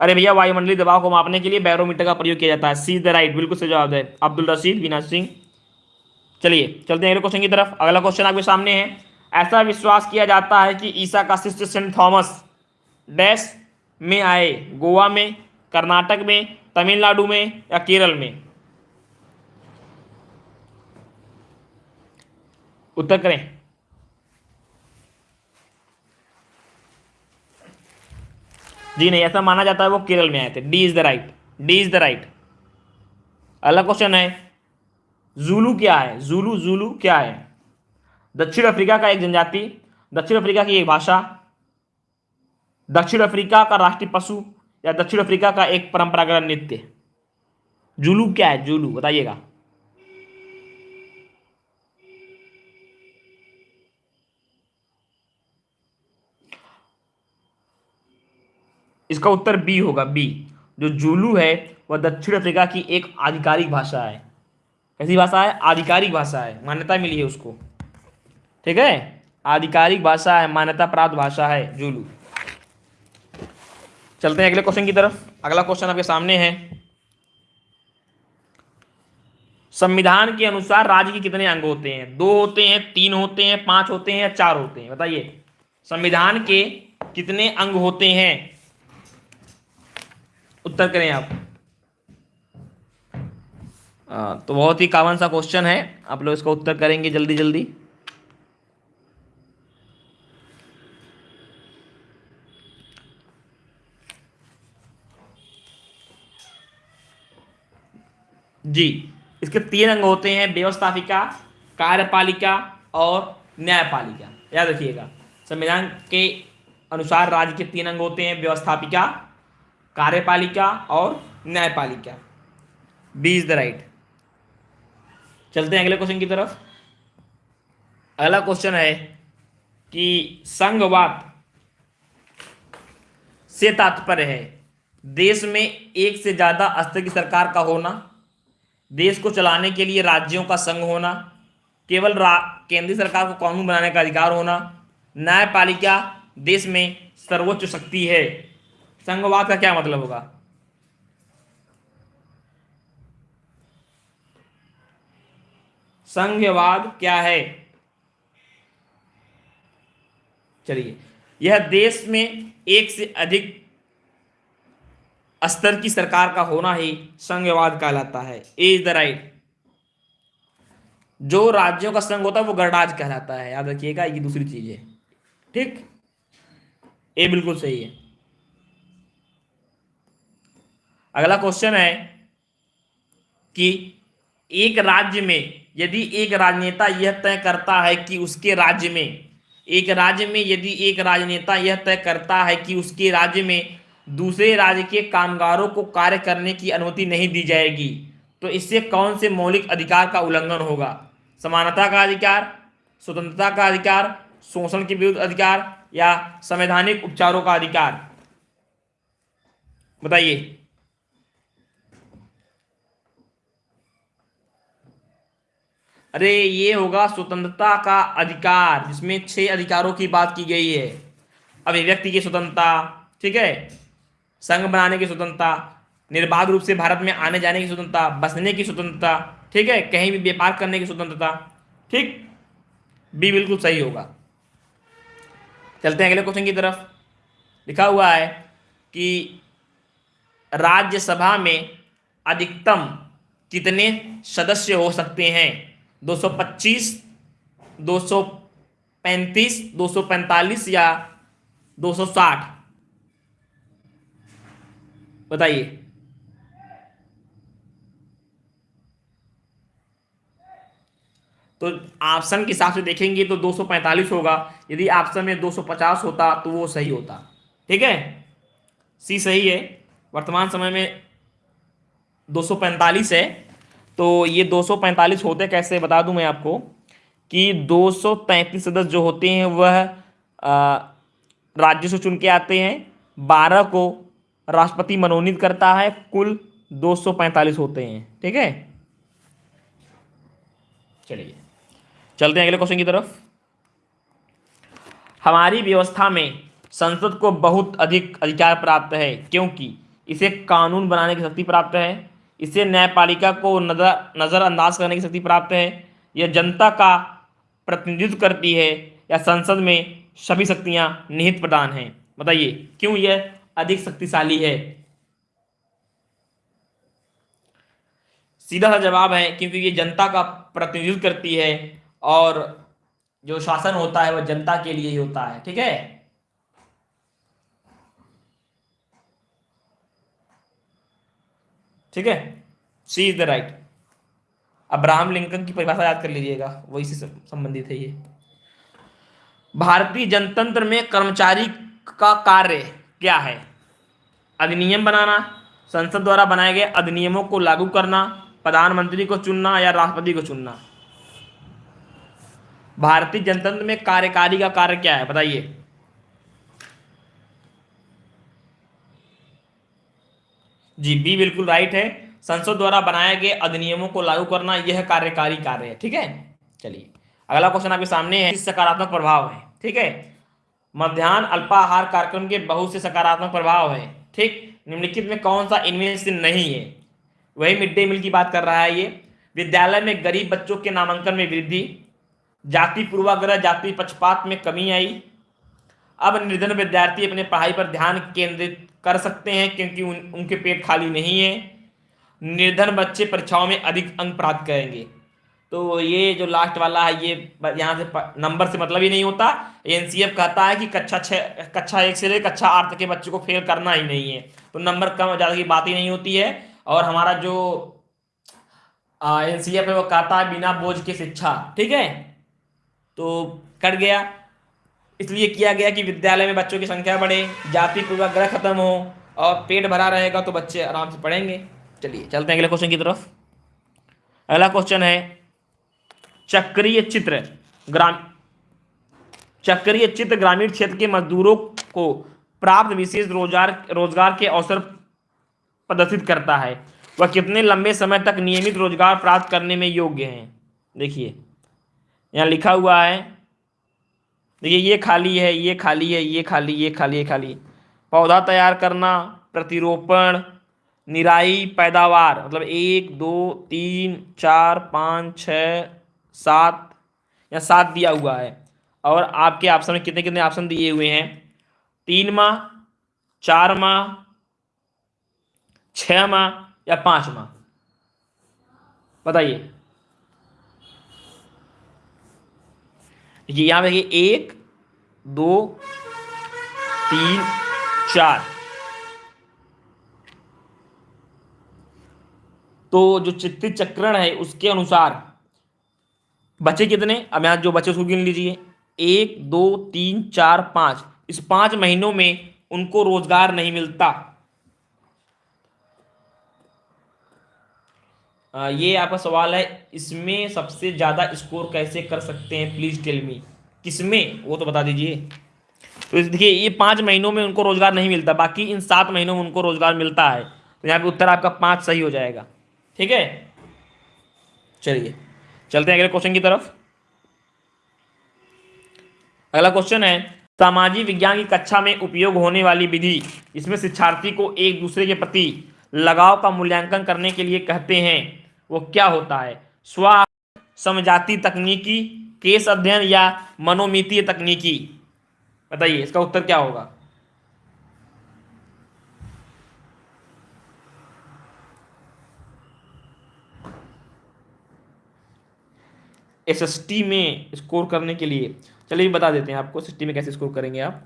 अरे भैया, वायुमंडलीय दबाव को मापने के लिए बैरोमीटर का प्रयोग किया जाता है। सी द राइट, बिल्कुल सही जवाब है। अब्दुल रशीद बीना सिंह। चलिए, चलते हैं अगले क्वेश्चन की तरफ़। अगला क्वेश्चन आपके सामने है। ऐसा विश्वास किया जाता है कि ईसा का शिष्य सेंट थॉमस डैश में आए, गोवा में, कर्नाटक में, तमिलनाडु में या केरल में? उत्तर करें। जी नहीं, ऐसा माना जाता है वो केरल में आए थे। D is the right D is the right अगला क्वेश्चन है। जूलू क्या है? जूलू जूलू क्या है? दक्षिण अफ्रीका का एक जनजाति, दक्षिण अफ्रीका की एक भाषा, दक्षिण अफ्रीका का राष्ट्रीय पशु, या दक्षिण अफ्रीका का एक परंपरागत नृत्य। जुलू क्या है? जुलू बताइएगा। इसका उत्तर बी होगा बी जो जुलू है, वह दक्षिण अफ्रीका की एक आधिकारिक भाषा है। कैसी भाषा है? आधिकारिक भाषा है। मान्यता मिली है उसको। ठीक है? आधिकारिक भाषा है मान्यता प्राप्त भाषा है, जूलू। चलते हैं अगले क्वेश्चन की तरफ़। अगला क्वेश्चन आपके सामने है। संविधान के अनुसार राज्य के कितने अंग होते हैं? दो होते हैं, तीन होते हैं, पाँच होते हैं या चार होते हैं? बताइए। संविधान के कितने अंग होते हैं? उत्तर करें आप। आ, तो बहुत ही कामन सा क्वेश्चन है। आप लोग इसका उत्तर करेंगे जल्दी जल्दी। जी इसके तीन अंग होते हैं व्यवस्थापिका कार्यपालिका और न्यायपालिका। याद रखिएगा संविधान के अनुसार राज्य के तीन अंग होते हैं व्यवस्थापिका कार्यपालिका और न्यायपालिका। बी इज़ द राइट चलते हैं अगले क्वेश्चन की तरफ़। अगला क्वेश्चन है कि संघवाद से तात्पर्य है। देश में एक से ज़्यादा स्तर की सरकार का होना, देश को चलाने के लिए राज्यों का संघ होना, केवल केंद्रीय सरकार को कानून बनाने का अधिकार होना, न्यायपालिका देश में सर्वोच्च शक्ति है। संघवाद का क्या मतलब होगा? संघवाद क्या है? चलिए, यह देश में एक से अधिक स्तर की सरकार का होना ही संघवाद कहलाता है। Is the right. जो राज्यों का संघ होता है, वो गणराज कहलाता है। याद रखिएगा, ये दूसरी चीज़ है। ठीक? ये बिल्कुल सही है। अगला क्वेश्चन है कि एक राज्य में, यदि एक राजनेता यह तय करता है कि उसके राज्य में, एक राज्य में यदि एक राजनेता यह तय करता है कि उसके राज्य में दूसरे राज्य के कामगारों को कार्य करने की अनुमति नहीं दी जाएगी तो इससे कौन से मौलिक अधिकार का उल्लंघन होगा? समानता का अधिकार, स्वतंत्रता का अधिकार, शोषण के विरुद्ध अधिकार या संवैधानिक उपचारों का अधिकार? बताइए। अरे ये होगा स्वतंत्रता का अधिकार, जिसमें छह अधिकारों की बात की गई है। अभिव्यक्ति की स्वतंत्रता, ठीक है? संघ बनाने की स्वतंत्रता, निर्बाध रूप से भारत में आने जाने की स्वतंत्रता, बसने की स्वतंत्रता, ठीक है? कहीं भी व्यापार करने की स्वतंत्रता, ठीक? बी बिल्कुल सही होगा। चलते हैं अगले क्वेश्चन की तरफ़। लिखा हुआ है कि राज्यसभा में अधिकतम कितने सदस्य हो सकते हैं? 225 235 245 या 260 बताइए। तो ऑप्शन के हिसाब से देखेंगे तो 245 होगा। यदि ऑप्शन में 250 होता तो वो सही होता। ठीक है? सी सही है। वर्तमान समय में 245 है। तो ये 245 होते कैसे बता दूँ मैं आपको, कि 233 सदस्य जो होते हैं, वह राज्य से चुन के आते हैं। 12 को राष्ट्रपति मनोनीत करता है, कुल 245 होते हैं, ठीक है? चलिए, चलते हैं अगले क्वेश्चन की तरफ़। हमारी व्यवस्था में संसद को बहुत अधिक अधिकार प्राप्त है, क्योंकि इसे कानून बनाने की शक्ति प्राप्त है। इसे न्यायपालिका को नज़र, नज़रअंदाज करने की शक्ति प्राप्त है। यह जनता का प्रतिनिधित्व करती है या संसद में सभी शक्तियाँ निहित प्रदान हैं। बताइए, क्यों यह अधिक शक्तिशाली है? सीधा सा जवाब है, क्योंकि ये जनता का प्रतिनिधित्व करती है और जो शासन होता है, वह जनता के लिए ही होता है, ठीक है? ठीक है? C is the right Abraham Lincoln की परिभाषा याद कर लीजिएगा। वही से संबंधित है ये। भारतीय जनतंत्र में कर्मचारी का कार्य क्या है? अधिनियम बनाना, संसद द्वारा बनाए गए अधिनियमों को लागू करना, प्रधानमंत्री को चुनना या राष्ट्रपति को चुनना। भारतीय जनतंत्र में कार्यकारी का कार्य क्या है? बताइए। जी, बी बिल्कुल राइट है। संसद द्वारा बनाए गए अधिनियमों को लागू करना यह कार्यकारी कार्य है, ठीक है? चलिए, अगला क्वेश्चन आपके सामने है, सकारात्मक प्रभाव है, ठीक है? मध्यान्ह अल्पाहार कार्यक्रम के बहुत से सकारात्मक प्रभाव है, ठीक? निम्नलिखित में कौन सा इनमें से नहीं है? वही मिड डे मील की बात कर रहा है ये। विद्यालय में गरीब बच्चों के नामांकन में वृद्धि, जाति पूर्वाग्रह, जाति पक्षपात में कमी आई। अब निर्धन विद्यार्थी अपने पढ़ाई पर ध्यान केंद्रित कर सकते हैं क्योंकि उन, उनके पेट खाली नहीं है। निर्धन बच्चे परीक्षाओं में अधिक अंक प्राप्त करेंगे। तो ये जो लास्ट वाला है ये यहाँ से नंबर से मतलब ही नहीं होता। एनसीएफ कहता है कि कक्षा छः कक्षा एक से लेकर कक्षा आठ तक के बच्चे को फेल करना ही नहीं है। तो नंबर कम ज़्यादा की बात ही नहीं होती है। और हमारा जो एन है वो कहता है बिना बोझ की शिक्षा। ठीक है? तो कट गया। इसलिए किया गया कि विद्यालय में बच्चों की संख्या बढ़े, जाति पूर्वाग्रह खत्म हो और पेट भरा रहेगा तो बच्चे आराम से पढ़ेंगे। चलिए, चलते हैं अगले क्वेश्चन की तरफ़। अगला क्वेश्चन है, चक्रीय चित्र ग्राम, चक्रीय चित्र ग्रामीण क्षेत्र के मजदूरों को प्राप्त विशेष रोज़गार रोज़गार के अवसर प्रदर्शित करता है। वह कितने लंबे समय तक नियमित रोज़गार प्राप्त करने में योग्य हैं? देखिए, यहाँ लिखा हुआ है देखिए, ये खाली है, ये खाली है, ये खाली ये खाली ये खाली। पौधा तैयार करना, प्रतिरोपण, निराई, पैदावार। मतलब एक, दो, तीन, चार, पाँच, छ, सात, या सात दिया हुआ है। और आपके ऑप्शन में कितने कितने ऑप्शन दिए हुए हैं? तीन माह, चार माह, छ माह, या पाँच माह? बताइए। यहाँ देखिए, एक, दो, तीन, चार। तो जो चित्तित चक्रण है, उसके अनुसार बचे कितने? अब यहाँ जो बचे, उसको गिन लीजिए। एक, दो, तीन, चार, पाँच। इस पाँच महीनों में उनको रोज़गार नहीं मिलता आ, ये आपका सवाल है, इसमें सबसे ज़्यादा स्कोर कैसे कर सकते हैं? प्लीज़ टेल मी किसमें? वो तो बता दीजिए। तो देखिए, ये पाँच महीनों में उनको रोज़गार नहीं मिलता, बाकी इन सात महीनों में उनको रोज़गार मिलता है। तो यहाँ पे उत्तर आपका पाँच सही हो जाएगा। ठीक है? चलिए, चलते हैं अगले क्वेश्चन की तरफ़। अगला क्वेश्चन है, सामाजिक विज्ञान की कक्षा में उपयोग होने वाली विधि, इसमें शिक्षार्थी को एक दूसरे के प्रति लगाव का मूल्यांकन करने के लिए कहते हैं। वो क्या होता है? स्व समझाती तकनीकी, केस अध्ययन या मनोमितीय तकनीकी। बताइए, इसका उत्तर क्या होगा? एसएसटी में स्कोर करने के लिए। चलिए बता देते हैं आपको एस में कैसे स्कोर करेंगे आप।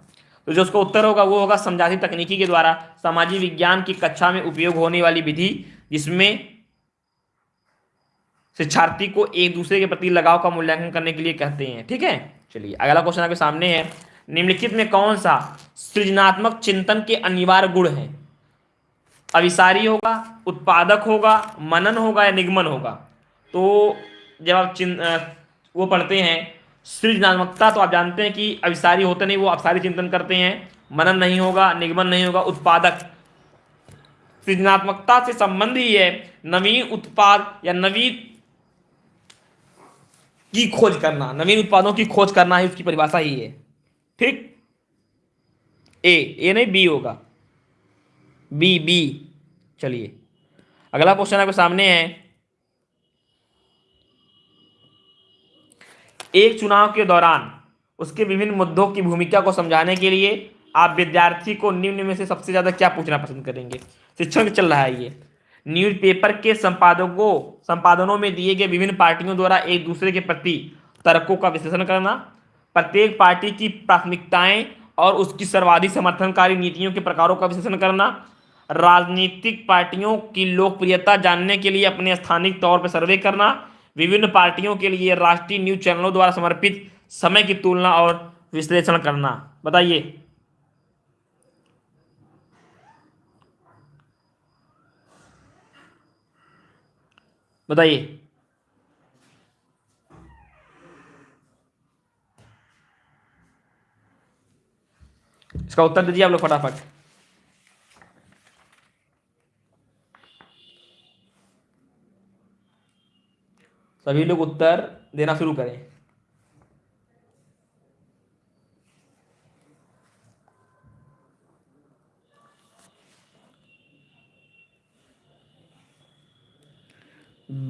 तो जो उसका उत्तर होगा, वो होगा समझाती तकनीकी के द्वारा सामाजिक विज्ञान की कक्षा में उपयोग होने वाली विधि, जिसमें शिक्षार्थी को एक दूसरे के प्रति लगाव का मूल्यांकन करने के लिए कहते हैं, ठीक है? चलिए, अगला क्वेश्चन आपके सामने है। निम्नलिखित में कौन सा सृजनात्मक चिंतन के अनिवार्य गुण है? अविसारी होगा, उत्पादक होगा, मनन होगा या निगमन होगा? तो जब आप चिं वो पढ़ते हैं, सृजनात्मकता तो आप जानते हैं कि अविसारी होते नहीं, वो अवसारी चिंतन करते हैं। मनन नहीं होगा, निगमन नहीं होगा, उत्पादक। सृजनात्मकता से संबंध ही है, नवीन उत्पाद या नवीन की खोज करना, नवीन उत्पादों की खोज करना ही उसकी परिभाषा ही है। ठीक? ए ए नहीं बी होगा। बी बी चलिए। अगला क्वेश्चन आपके सामने है। एक चुनाव के दौरान उसके विभिन्न मुद्दों की भूमिका को समझाने के लिए आप विद्यार्थी को निम्न में से सबसे ज़्यादा क्या पूछना पसंद करेंगे? शिक्षण चल रहा है ये। न्यूज़पेपर के संपादकों, संपादनों में दिए गए विभिन्न पार्टियों द्वारा एक दूसरे के प्रति तर्कों का विश्लेषण करना, प्रत्येक पार्टी की प्राथमिकताएँ और उसकी सर्वाधिक समर्थनकारी नीतियों के प्रकारों का विश्लेषण करना, राजनीतिक पार्टियों की लोकप्रियता जानने के लिए अपने स्थानिक तौर पर सर्वे करना, विभिन्न पार्टियों के लिए राष्ट्रीय न्यूज़ चैनलों द्वारा समर्पित समय की तुलना और विश्लेषण करना। बताइए। बताइए। इसका उत्तर दीजिए आप लोग फटाफट। सभी लोग उत्तर देना शुरू करें।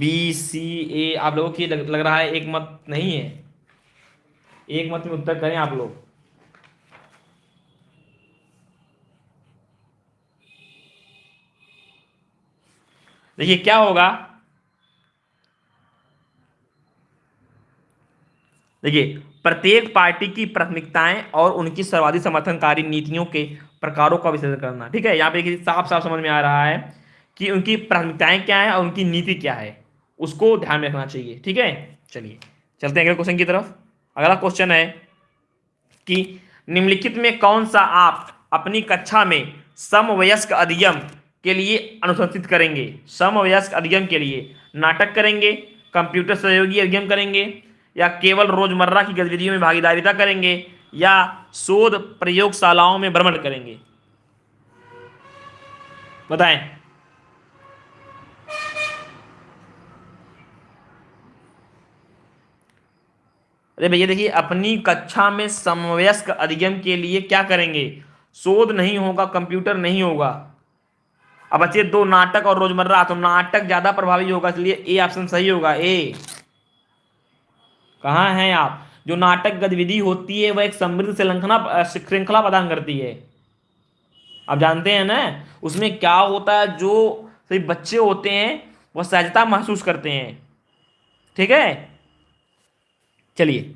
बी सी ए आप लोगों की लग, लग रहा है एक मत नहीं है। एक मत में उत्तर करें आप लोग। देखिए क्या होगा? देखिए प्रत्येक पार्टी की प्राथमिकताएँ और उनकी सर्वाधिक समर्थनकारी नीतियों के प्रकारों का विश्लेषण करना ठीक है? यहाँ पे साफ़ साफ़ समझ में आ रहा है कि उनकी प्राथमिकताएँ क्या है और उनकी नीति क्या है। उसको ध्यान में रखना चाहिए, ठीक है? चलिए, चलते हैं अगले क्वेश्चन की तरफ़। अगला क्वेश्चन है कि निम्नलिखित में कौन सा आप अपनी कक्षा में समवयस्क अधिगम के लिए अनुशंसित करेंगे? समवयस्क अधिगम के लिए नाटक करेंगे कंप्यूटर सहयोगी अधिगम करेंगे, या केवल रोज़मर्रा की गतिविधियों में भागीदारिता करेंगे, या शोध प्रयोगशालाओं में भ्रमण करेंगे? बताएँ। अरे भैया देखिए, अपनी कक्षा में समवयस्क अधिगम के लिए क्या करेंगे? शोध नहीं होगा, कंप्यूटर नहीं होगा। अब बच्चे दो नाटक और रोज़मर्रा। तो नाटक ज़्यादा प्रभावी होगा, इसलिए ए ऑप्शन सही होगा। ए। कहाँ हैं आप? जो नाटक गतिविधि होती है, वह एक समृद्ध श्रृंखला श्रृंखला प्रदान करती है। आप जानते हैं ना? उसमें क्या होता है, जो सही बच्चे होते हैं, वह सहजता महसूस करते हैं। ठीक है? चलिए।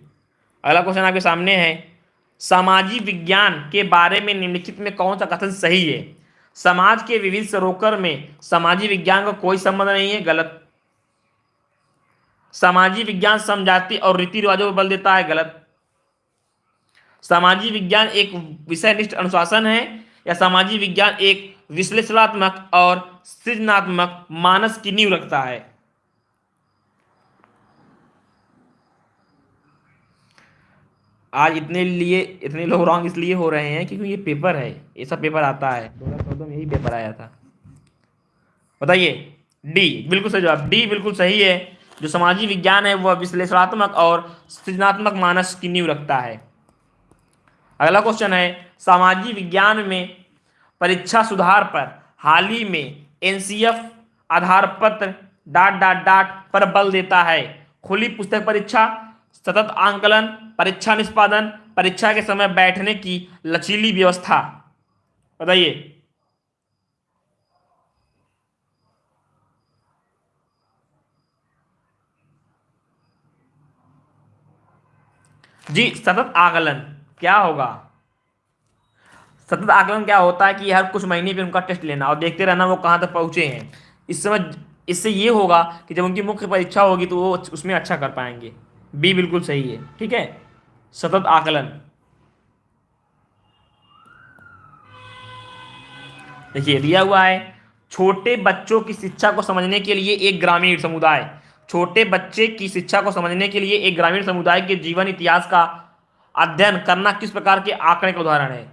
अगला क्वेश्चन आपके सामने है। सामाजिक विज्ञान के बारे में निम्नलिखित में कौन सा कथन सही है? समाज के विविध सरोकर में सामाजिक विज्ञान का कोई संबंध नहीं है, गलत। सामाजिक विज्ञान समझाती और रीति रिवाजों पर बल देता है, गलत। सामाजिक विज्ञान एक विषयनिष्ठ अनुशासन है, या सामाजिक विज्ञान एक विश्लेषणात्मक और सृजनात्मक मानस की नींव रखता है? आज इतने लिए इतने लोग रॉन्ग इसलिए हो रहे हैं क्योंकि ये पेपर है ऐसा पेपर आता है। दो हज़ार चौदह में यही पेपर आया था। बताइए डी बिल्कुल सही जवाब डी बिल्कुल सही है। जो समाजी विज्ञान है वह विश्लेषणात्मक और सृजनात्मक मानस की नींव रखता है। अगला क्वेश्चन है सामाजिक विज्ञान में परीक्षा सुधार पर हाल ही में एनसीएफ आधार पत्र डाट डाट डाट पर बल देता है। खुली पुस्तक परीक्षा सतत आंकलन, परीक्षा निष्पादन, परीक्षा के समय बैठने की लचीली व्यवस्था। बताइए। जी, सतत आकलन, क्या होगा? सतत आकलन क्या होता है कि हर कुछ महीने पे उनका टेस्ट लेना, और देखते रहना वो कहाँ तक पहुँचे हैं। इस समय, इससे ये होगा कि जब उनकी मुख्य परीक्षा होगी तो वो उसमें अच्छा कर पाएँगे। बी बिल्कुल सही है, ठीक है? सतत आकलन। देखिए, दिया हुआ है, छोटे बच्चों की शिक्षा को समझने के लिए एक ग्रामीण समुदाय। छोटे बच्चे की शिक्षा को समझने के लिए एक ग्रामीण समुदाय के जीवन इतिहास का अध्ययन करना किस प्रकार के आंकड़े का उदाहरण है?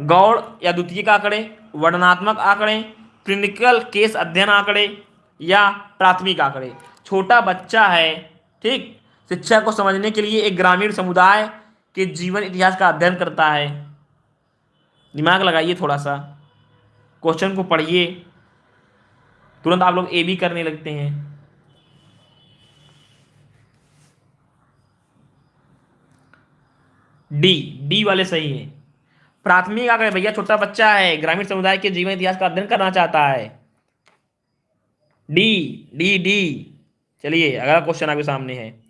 गौड़ या द्वितीय आंकड़े, वर्णनात्मक आंकड़े, क्लिनिकल केस अध्ययन आंकड़े या प्राथमिक आंकड़े। छोटा बच्चा है, ठीक? शिक्षा को समझने के लिए एक ग्रामीण समुदाय के जीवन इतिहास का अध्ययन करता है। दिमाग लगाइए थोड़ा सा क्वेश्चन को पढ़िए। तुरंत आप लोग ए बी करने लगते हैं। डी डी वाले सही है। प्राथमिक अगर भैया छोटा बच्चा है, ग्रामीण समुदाय के जीवन इतिहास का अध्ययन करना चाहता है। डी डी डी चलिए, अगला क्वेश्चन आपके सामने है।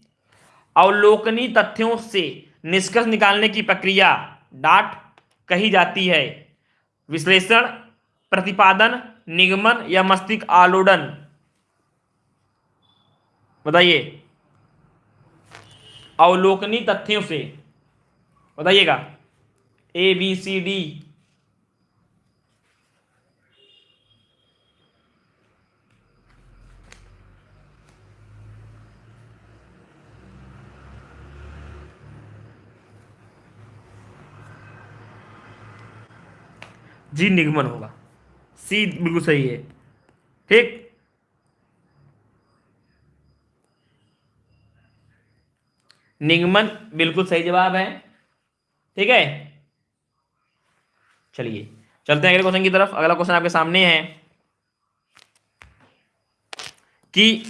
अवलोकनी तथ्यों से निष्कर्ष निकालने की प्रक्रिया डाट कही जाती है। विश्लेषण, प्रतिपादन, निगमन या मस्तिष्क आलोडन। बताइए। अवलोकनी तथ्यों से। बताइएगा। A B C D G निगमन होगा। सी बिल्कुल सही है। ठीक। निगमन बिल्कुल सही जवाब है। ठीक है। चलिए, चलते हैं अगले क्वेश्चन की तरफ़। अगला क्वेश्चन आपके सामने है। कि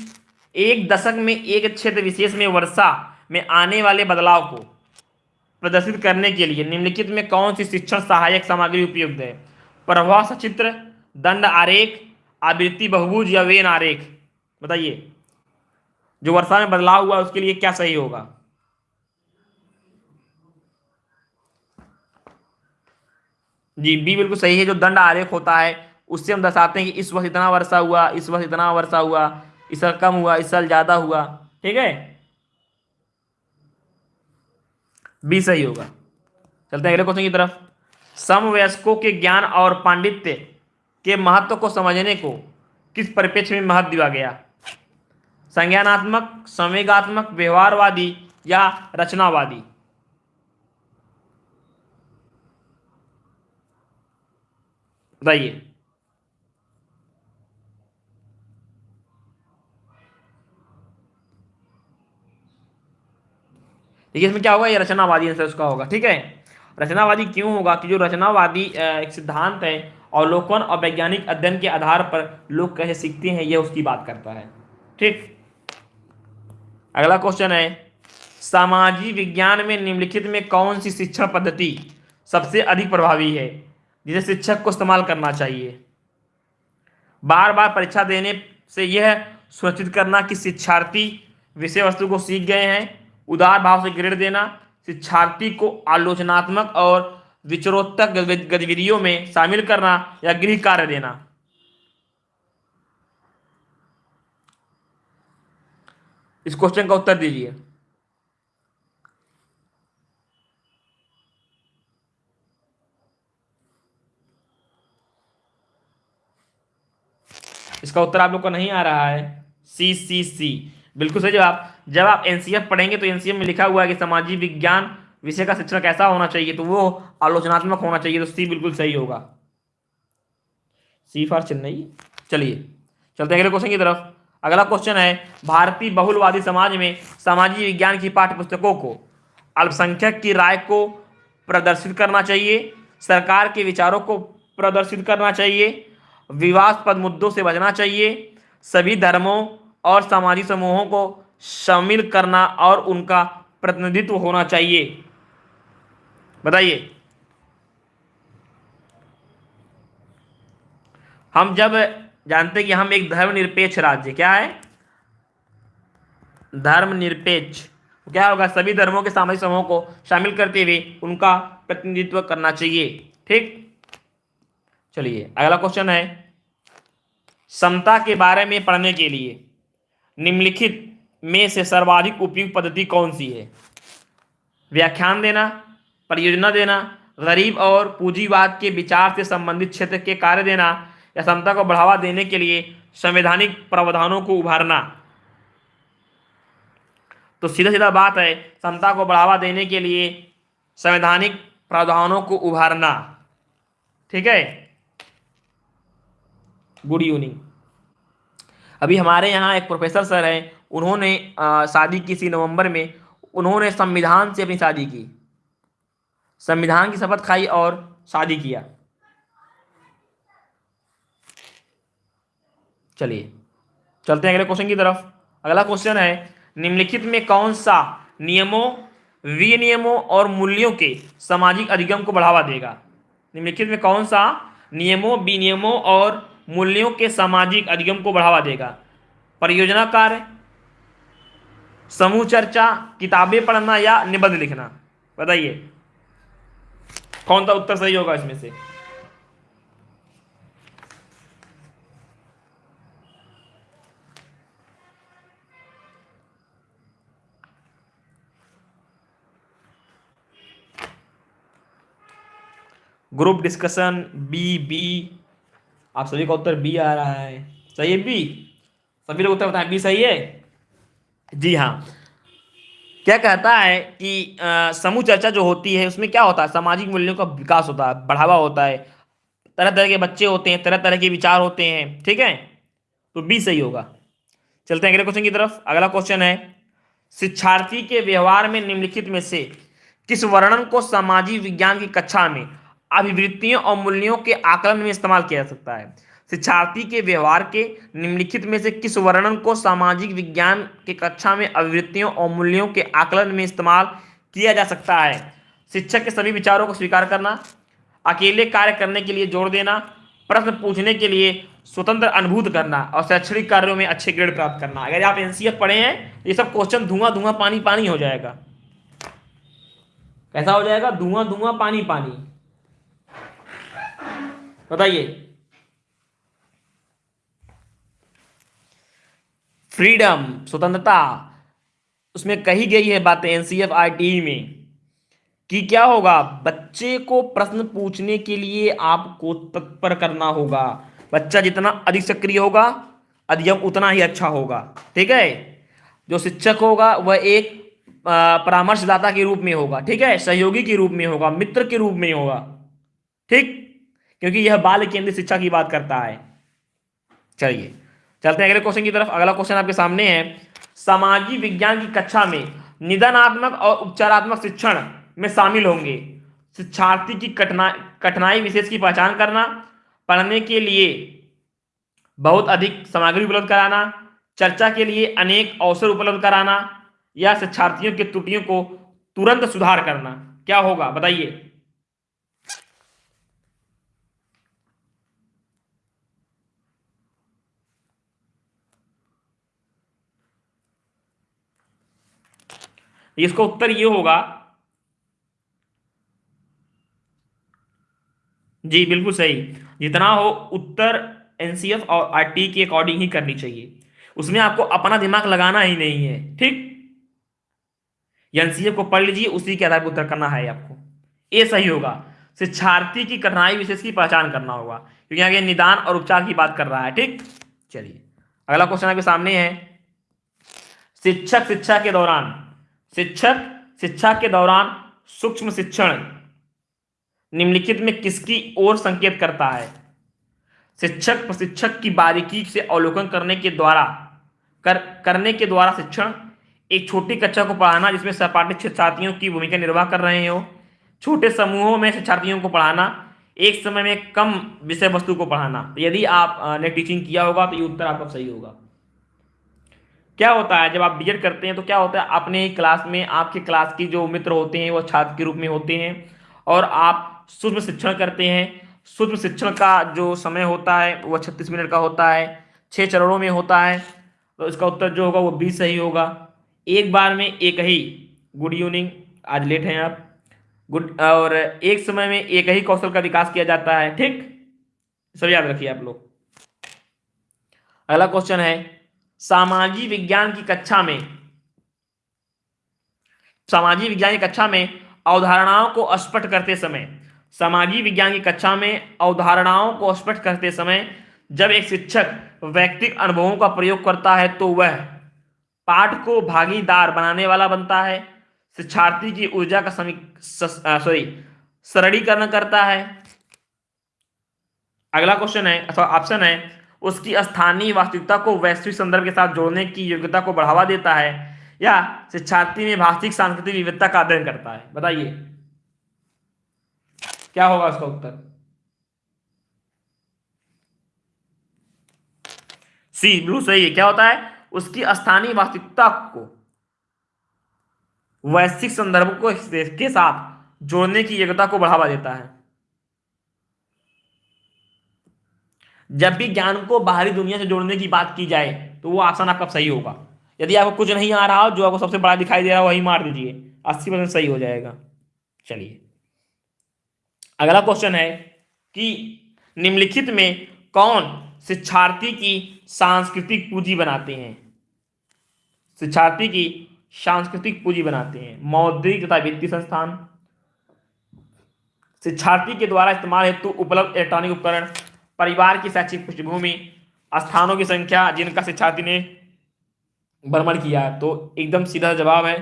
एक दशक में एक क्षेत्र विशेष में वर्षा में आने वाले बदलाव को प्रदर्शित करने के लिए निम्नलिखित में कौन सी शिक्षण सहायक सामग्री उपयुक्त है? प्रवाह सचित्र दंड आरेख, आवृत्ति बहुभुज या वेन आरेख। बताइए, जो वर्षा में बदलाव हुआ उसके लिए क्या सही होगा? जी, बी बिल्कुल सही है, जो दंड आरेख होता है, उससे हम दर्शाते हैं कि इस वक्त इतना वर्षा हुआ, इस वक्त इतना वर्षा हुआ, इस साल कम हुआ, इस साल ज़्यादा हुआ, ठीक है? बी सही होगा। चलते हैं अगले क्वेश्चन की तरफ़। समवयस्कों के ज्ञान और पांडित्य के महत्व को समझने को किस परिप्रेक्ष्य में महत्व दिया गया? संज्ञानात्मक, संवेगात्मक, व्यवहारवादी या रचनावादी? बताइए। देखिए, इसमें क्या होगा? ये रचनावादी आंसर उसका होगा, ठीक है? रचनावादी क्यों होगा कि जो रचनावादी एक सिद्धांत है अवलोकन और वैज्ञानिक अध्ययन के आधार पर लोग कैसे सीखते हैं, यह उसकी बात करता है। ठीक। अगला क्वेश्चन है सामाजिक विज्ञान में निम्नलिखित में कौन सी शिक्षण पद्धति सबसे अधिक प्रभावी है, जिसे शिक्षक को इस्तेमाल करना चाहिए? बार बार परीक्षा देने से यह सुनिश्चित करना कि शिक्षार्थी विषय वस्तु को सीख गए हैं, उदार भाव से ग्रेड देना शिक्षार्थी को आलोचनात्मक और विचरोत्तक गतिविधियों में शामिल करना या गृह कार्य देना। इस क्वेश्चन का उत्तर दीजिए। इसका उत्तर आप लोग को नहीं आ रहा है। सी सी सी बिल्कुल सही जवाब। जब आप एनसीएफ पढ़ेंगे तो एनसीएफ में लिखा हुआ है कि सामाजिक विज्ञान विषय का शिक्षण कैसा होना चाहिए तो वो आलोचनात्मक होना चाहिए तो सी बिल्कुल सही होगा। C for Chennai. चलिए, चलते अगले क्वेश्चन की तरफ़। अगला क्वेश्चन है, भारतीय बहुलवादी समाज में सामाजिक विज्ञान की पाठ्य पुस्तकों को, अल्पसंख्यक की राय को प्रदर्शित करना चाहिए, सरकार के विचारों को प्रदर्शित करना चाहिए विवादपद मुद्दों से बचना चाहिए, सभी धर्मों और सामाजिक समूहों को शामिल करना और उनका प्रतिनिधित्व होना चाहिए। बताइए। हम जब जानते कि हम एक धर्मनिरपेक्ष राज्य, क्या है? धर्मनिरपेक्ष। क्या होगा? सभी धर्मों के सामाजिक समूहों को शामिल करते हुए उनका प्रतिनिधित्व करना चाहिए। ठीक? चलिए, अगला क्वेश्चन है, समता के बारे में पढ़ने के लिए। निम्नलिखित में से सर्वाधिक उपयुक्त पद्धति कौन सी है? व्याख्यान देना, परियोजना देना, गरीब और पूंजीवाद के विचार से संबंधित क्षेत्र के कार्य देना, या समता को बढ़ावा देने के लिए संवैधानिक प्रावधानों को उभारना। तो सीधा सीधा बात है, समता को बढ़ावा देने के लिए संवैधानिक प्रावधानों को उभारना। ठीक है? गुड इवनिंग अभी हमारे यहाँ एक प्रोफेसर सर हैं उन्होंने शादी की सी नवंबर में उन्होंने संविधान से अपनी शादी की। संविधान की शपथ खाई और शादी किया। चलिए, चलते हैं अगले क्वेश्चन की तरफ़। अगला क्वेश्चन है, निम्नलिखित में कौन सा नियमों, विनियमों और मूल्यों के सामाजिक अधिगम को बढ़ावा देगा? निम्नलिखित में कौन सा नियमों, विनियमों और मूल्यों के सामाजिक अधिगम को बढ़ावा देगा? परियोजना कार्य समूह चर्चा, किताबें पढ़ना या निबंध लिखना? बताइए। कौन सा उत्तर सही होगा इसमें से? ग्रुप डिस्कशन बी बी आप सभी का उत्तर बी आ रहा है। सही है बी सभी लोग उत्तर बताएँ। बी सही है? जी हाँ। क्या कहता है कि समूह चर्चा जो होती है, उसमें क्या होता है? सामाजिक मूल्यों का विकास होता है, बढ़ावा होता है। तरह तरह के बच्चे होते हैं तरह तरह के विचार होते हैं, ठीक है? तो बी सही होगा। चलते हैं अगले क्वेश्चन की तरफ़। अगला क्वेश्चन है, शिक्षार्थी के व्यवहार में निम्नलिखित में से किस वर्णन को सामाजिक विज्ञान की कक्षा में अभिवृत्तियों और मूल्यों के आकलन में इस्तेमाल किया जा सकता है? शिक्षार्थी के व्यवहार के निम्नलिखित में से किस वर्णन को सामाजिक विज्ञान के कक्षा में अभिवृत्तियों और मूल्यों के आकलन में इस्तेमाल किया जा सकता है? शिक्षक के सभी विचारों को स्वीकार करना, अकेले कार्य करने के लिए ज़ोर देना, प्रश्न पूछने के लिए स्वतंत्र अनुभूत करना और शैक्षणिक कार्यों में अच्छे ग्रेड प्राप्त करना। अगर आप एनसीएफ पढ़े हैं, ये सब क्वेश्चन धुआँ धुआँ पानी पानी हो जाएगा। कैसा हो जाएगा? धुआँ धुआँ पानी पानी। बताइए। फ्रीडम, स्वतंत्रता, उसमें कही गई है बातें एनसीएफ आरटीई में, कि क्या होगा? बच्चे को प्रश्न पूछने के लिए आपको तत्पर करना होगा। बच्चा जितना अधिक सक्रिय होगा अधिक उतना ही अच्छा होगा। ठीक है? जो शिक्षक होगा, वह एक परामर्शदाता के रूप में होगा। ठीक है? सहयोगी के रूप में होगा, मित्र के रूप में होगा। ठीक? क्योंकि यह बाल केंद्रित शिक्षा की बात करता है। चलिए। चलते हैं अगले क्वेश्चन की तरफ़। अगला क्वेश्चन आपके सामने है। सामाजिक विज्ञान की कक्षा में निदानात्मक और उपचारात्मक शिक्षण में शामिल होंगे। शिक्षार्थी की कठिनाई कठिनाई विशेष की पहचान करना, पढ़ने के लिए बहुत अधिक सामग्री उपलब्ध कराना, चर्चा के लिए अनेक अवसर उपलब्ध कराना या शिक्षार्थियों की त्रुटियों को तुरंत सुधार करना। क्या होगा? बताइए। इसका उत्तर ये होगा। जी, बिल्कुल सही। जितना हो उत्तर एनसीएफ और आरटी के अकॉर्डिंग ही करनी चाहिए। उसमें आपको अपना दिमाग लगाना ही नहीं है, ठीक? एनसीएफ को पढ़ लीजिए, उसी के आधार पर उत्तर करना है आपको। ये सही होगा। शिक्षार्थी की कठिनाई विशेष की पहचान करना होगा, क्योंकि आगे निदान और उपचार की बात कर रहा है, ठीक? चलिए, अगला क्वेश्चन आपके सामने है। शिक्षक शिक्षा के दौरान शिक्षक शिक्षा के दौरान सूक्ष्म शिक्षण। निम्नलिखित में किसकी ओर संकेत करता है? शिक्षक प्रशिक्षक की बारीकी से अवलोकन करने के द्वारा, कर, करने के द्वारा शिक्षण। एक छोटी कक्षा को पढ़ाना जिसमें सहपाठी शिक्षार्थियों की भूमिका निर्वाह कर रहे हो। छोटे समूहों में शिक्षार्थियों को पढ़ाना। एक समय में कम विषय वस्तु को पढ़ाना। यदि आप ने टीचिंग किया होगा तो ये उत्तर आपका सही होगा। क्या होता है, जब आप बीएड करते हैं तो क्या होता है, अपने क्लास में आपके क्लास की जो मित्र होते हैं, वो छात्र के रूप में होते हैं और आप सूक्ष्म शिक्षण करते हैं। सूक्ष्म शिक्षण का जो समय होता है वह छत्तीस मिनट का होता है छः चरणों में होता है। तो इसका उत्तर जो होगा, वो बी सही होगा। एक बार में एक ही। गुड इवनिंग आज लेट हैं आप। गुड और एक समय में एक ही कौशल का विकास किया जाता है। ठीक? सब याद रखिए आप लोग। अगला क्वेश्चन है सामाजिक विज्ञान की कक्षा में, सामाजिक विज्ञान की कक्षा में अवधारणाओं को स्पष्ट करते समय, सामाजिक विज्ञान की कक्षा में अवधारणाओं को स्पष्ट करते समय जब एक शिक्षक व्यक्तिक अनुभवों का प्रयोग करता है तो वह पाठ को भागीदार बनाने वाला बनता है। शिक्षार्थी की ऊर्जा का सॉरी सरलीकरण करता है। अगला क्वेश्चन है, अथवा ऑप्शन है उसकी स्थानीय वास्तविकता को वैश्विक संदर्भ के साथ जोड़ने की योग्यता को बढ़ावा देता है या शिक्षार्थी में भाषिक सांस्कृतिक विविधता का अध्ययन करता है? बताइए। क्या होगा उसका उत्तर? सी ब्लू सही है। क्या होता है? उसकी स्थानीय वास्तविकता को वैश्विक संदर्भ को के साथ जोड़ने की योग्यता को बढ़ावा देता है। जब भी ज्ञान को बाहरी दुनिया से जोड़ने की बात की जाए तो वो आसान आपका सही होगा। यदि आपको कुछ नहीं आ रहा हो जो आपको सबसे बड़ा दिखाई दे रहा हो वही मार दीजिए। अस्सी परसेंट सही हो जाएगा। चलिए। अगला क्वेश्चन है कि निम्नलिखित में कौन शिक्षार्थी की सांस्कृतिक पूंजी बनाते हैं? शिक्षार्थी की सांस्कृतिक पूंजी बनाते हैं। मौद्रिक तथा वित्तीय संस्थान। शिक्षार्थी के द्वारा इस्तेमाल हेतु उपलब्ध इलेक्ट्रॉनिक उपकरण परिवार की शैक्षिक पृष्ठभूमि, स्थानों की संख्या, जिनका शिक्षार्थी ने भ्रमण किया तो एकदम सीधा जवाब है।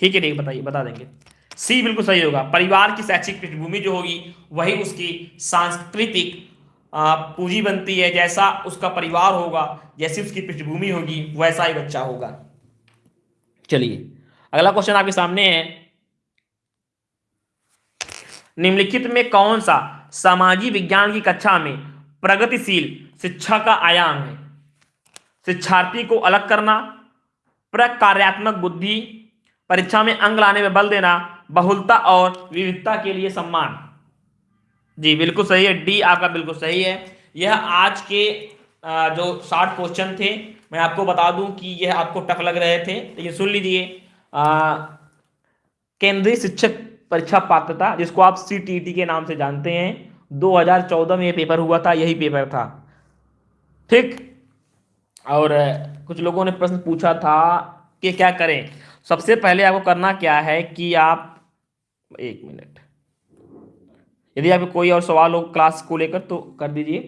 ठीक है ठीक बताइए, बता देंगे। सी बिल्कुल सही होगा। परिवार की शैक्षिक पृष्ठभूमि जो होगी, वही उसकी सांस्कृतिक पूंजी बनती है। जैसा उसका परिवार होगा, जैसी उसकी पृष्ठभूमि होगी, वैसा ही बच्चा होगा। चलिए, अगला क्वेश्चन आपके सामने है। निम्नलिखित में कौन सा सामाजिक विज्ञान की कक्षा में प्रगतिशील शिक्षा का आयाम है। शिक्षार्थी को अलग करना, प्रकार्यात्मक बुद्धि, परीक्षा में अंग लाने में बल देना, बहुलता और विविधता के लिए सम्मान। जी, बिल्कुल सही है। डी आपका बिल्कुल सही है। यह आज के जो साठ क्वेश्चन थे, मैं आपको बता दूँ कि यह आपको टफ लग रहे थे, लेकिन सुन लीजिए। केंद्रीय शिक्षक परीक्षा पात्रता, जिसको आप CTT के नाम से जानते हैं। 2014 में ये पेपर हुआ था, यही पेपर था। ठीक? और कुछ लोगों ने प्रश्न पूछा था कि क्या करें? सबसे पहले आपको करना क्या है कि आप, एक मिनट। यदि आपको कोई और सवाल हो क्लास को लेकर तो कर दीजिए।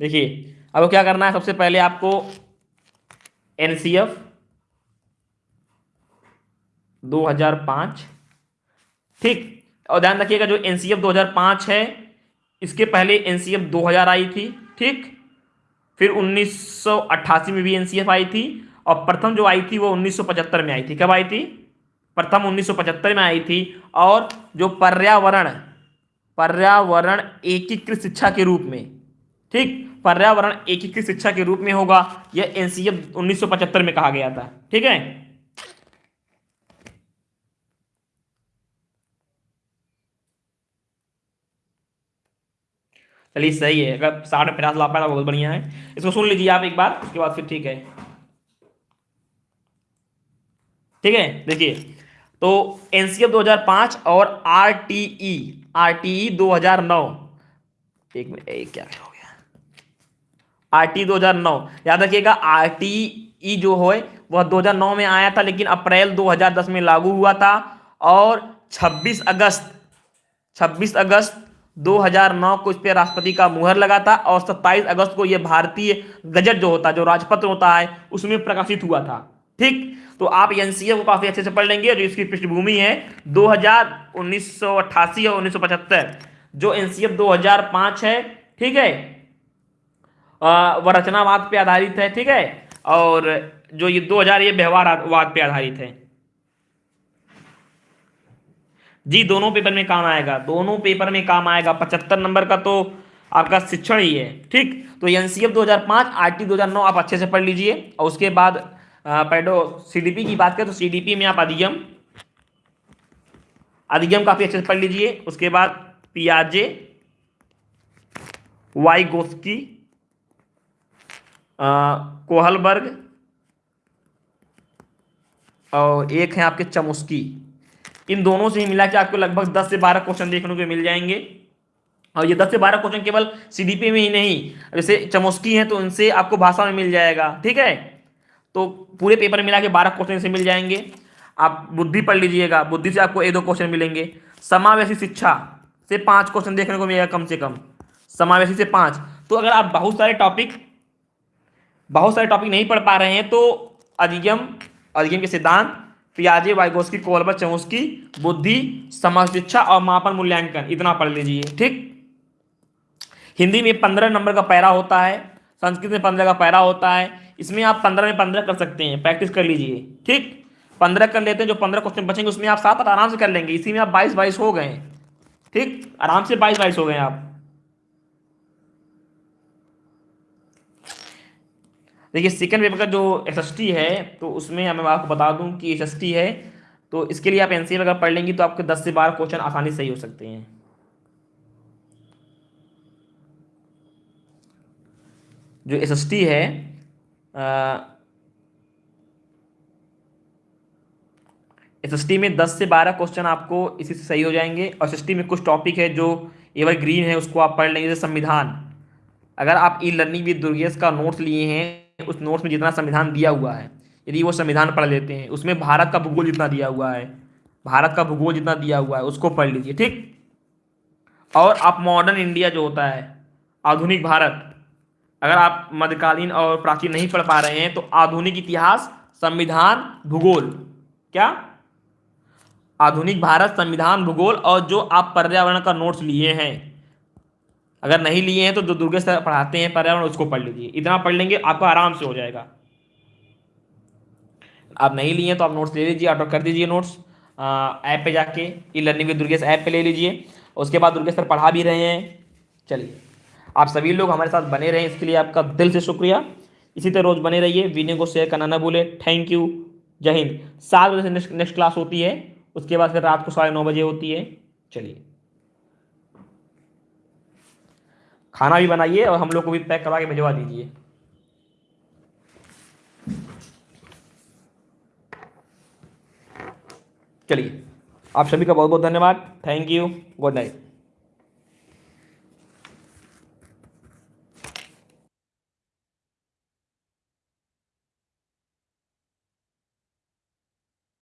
देखिए, अब क्या करना है? सबसे पहले आपको एन सी एफ़ दो हज़ार पाँच ठीक? और ध्यान रखिएगा, जो एन सी एफ़ दो हज़ार पाँच है, इसके पहले एन सी एफ़ दो हज़ार आई थी, ठीक? फिर उन्नीस सौ अट्ठासी में भी एन सी आई थी, और प्रथम जो आई थी वो उन्नीस सौ पचहत्तर में आई थी। कब आई थी? प्रथम उन्नीस सौ पचहत्तर में आई थी, और जो पर्यावरण पर्यावरण एकीकृत शिक्षा के रूप में, ठीक? पर्यावरण एकीकृत शिक्षा के रूप में होगा, यह एनसीएफ 1975 में कहा गया था, ठीक है? चलिए सही है, अगर साठ पचास ला पाया बहुत बढ़िया है। इसको सुन लीजिए आप एक बार, उसके बाद फिर ठीक है। ठीक है, देखिए तो एनसीएफ 2005 और आरटीई आरटीई 2009 एक मिनट एक क्या हो गया? आरटी 2009 याद रखिएगा, आरटीई जो है, वह 2009 में आया था, लेकिन अप्रैल 2010 में लागू हुआ था, और 26 अगस्त 26 अगस्त 2009 को इस पर राष्ट्रपति का मुहर लगा था और 27 अगस्त को यह भारतीय गजट जो होता है, जो राजपत्र होता है, उसमें प्रकाशित हुआ था। ठीक? तो आप एनसीए को काफ़ी अच्छे से पढ़ लेंगे, जो इसकी पृष्ठभूमि है 2000 1988 और 1975 जो एनसीएफ 2005 है, ठीक है? वह रचनावाद पे आधारित है, ठीक है? और जो ये 2000 ये व्यवहारवाद पे आधारित है। जी, दोनों पेपर में काम आएगा। दोनों पेपर में काम आएगा। पचहत्तर नंबर का तो आपका शिक्षण ही है, ठीक? तो एनसीएफ 2005 आरटी 2009 आप अच्छे से पढ़ लीजिए। और उसके बाद पैडो सीडीपी की बात करें तो सीडीपी में आप अधिगम अधिगम काफ़ी अच्छे से पढ़ लीजिए। उसके बाद पियाजे वाई गोस्की कोहलबर्ग, और एक है आपके चमुस्की। इन दोनों से ही मिला के आपको लगभग 10 से 12 क्वेश्चन देखने को मिल जाएँगे। और ये 10 से 12 क्वेश्चन केवल सीडीपी में ही नहीं, जैसे चमोस्की है तो उनसे आपको भाषा में मिल जाएगा, ठीक है? तो पूरे पेपर मिला के बारह क्वेश्चन से मिल जाएँगे। आप बुद्धि पढ़ लीजिएगा, बुद्धि से आपको एक दो क्वेश्चन मिलेंगे। समावेशी शिक्षा से पाँच क्वेश्चन देखने को मिलेगा कम से कम। समावेशी से पाँच। तो अगर आप बहुत सारे टॉपिक बहुत सारे टॉपिक नहीं पढ़ पा रहे हैं तो अधिगम अधिगम के सिद्धांत पियाजे वाइगोस्की कोलबर चौस्की बुद्धि, समाज शिक्षा और मापन मूल्यांकन। इतना पढ़ लीजिए, ठीक? हिंदी में पंद्रह नंबर का पैरा होता है, संस्कृत में पंद्रह का पैरा होता है, इसमें आप पंद्रह में पंद्रह कर सकते हैं, प्रैक्टिस कर लीजिए, ठीक? पंद्रह कर लेते हैं, जो पंद्रह क्वेश्चन बचेंगे, उसमें आप सात आराम से कर लेंगे, इसी में आप बाईस बाईस हो गए, ठीक? आराम से बाईस बाईस हो गए आप। देखिए सेकंड पेपर का जो एसएसटी है तो उसमें मैं आपको बता दूँ कि एस है तो इसके लिए आप एनसीए अगर पढ़ लेंगी तो आपके दस से बारह क्वेश्चन आसानी से ही हो सकते हैं। जो एसएसटी है एस में 10 से 12 क्वेश्चन आपको इसी से सही हो जाएँगे, और एसएसटी में कुछ टॉपिक है जो एवर ग्रीन है, उसको आप पढ़ लेंगे, जैसे संविधान। अगर आप ई लर्निंग विद दुर्गेश का नोट्स लिए हैं उस नोट्स में जितना संविधान दिया हुआ है, यदि वो संविधान पढ़ लेते हैं, उसमें भारत का भूगोल जितना दिया हुआ है, भारत का भूगोल जितना दिया हुआ है, उसको पढ़ लीजिए, ठीक? और आप मॉडर्न इंडिया जो होता है, आधुनिक भारत, अगर आप मध्यकालीन और प्राचीन नहीं पढ़ पा रहे हैं तो आधुनिक इतिहास, संविधान, भूगोल, क्या? आधुनिक भारत, संविधान, भूगोल, और जो आप पर्यावरण का नोट्स लिए हैं अगर नहीं लिए हैं तो जो दुर्गे सर पढ़ाते हैं, पर्यावरण उसको पढ़ लीजिए। इतना पढ़ लेंगे, आपको आराम से हो जाएगा। आप नहीं लिए हैं तो आप नोट्स ले लीजिए ऑर्डर कर दीजिए नोट्स ऐप पे जाके e learning with Durgesh app पे ले लीजिए। उसके बाद दुर्गेश सर पढ़ा भी रहे हैं। चलिए। आप सभी लोग हमारे साथ बने रहें, इसके लिए आपका दिल से शुक्रिया। इसी तरह रोज़ बने रहिए, वीडियो को शेयर करना ना भूले। थैंक यू जय हिंद। सात बजे से नेक्स्ट क्लास होती है। उसके बाद फिर रात को साढ़े नौ बजे होती है। चलिए। खाना भी बनाइए और हम लोग को भी पैक करवा के भिजवा दीजिए। चलिए, आप सभी का बहुत बहुत धन्यवाद। Thank you good night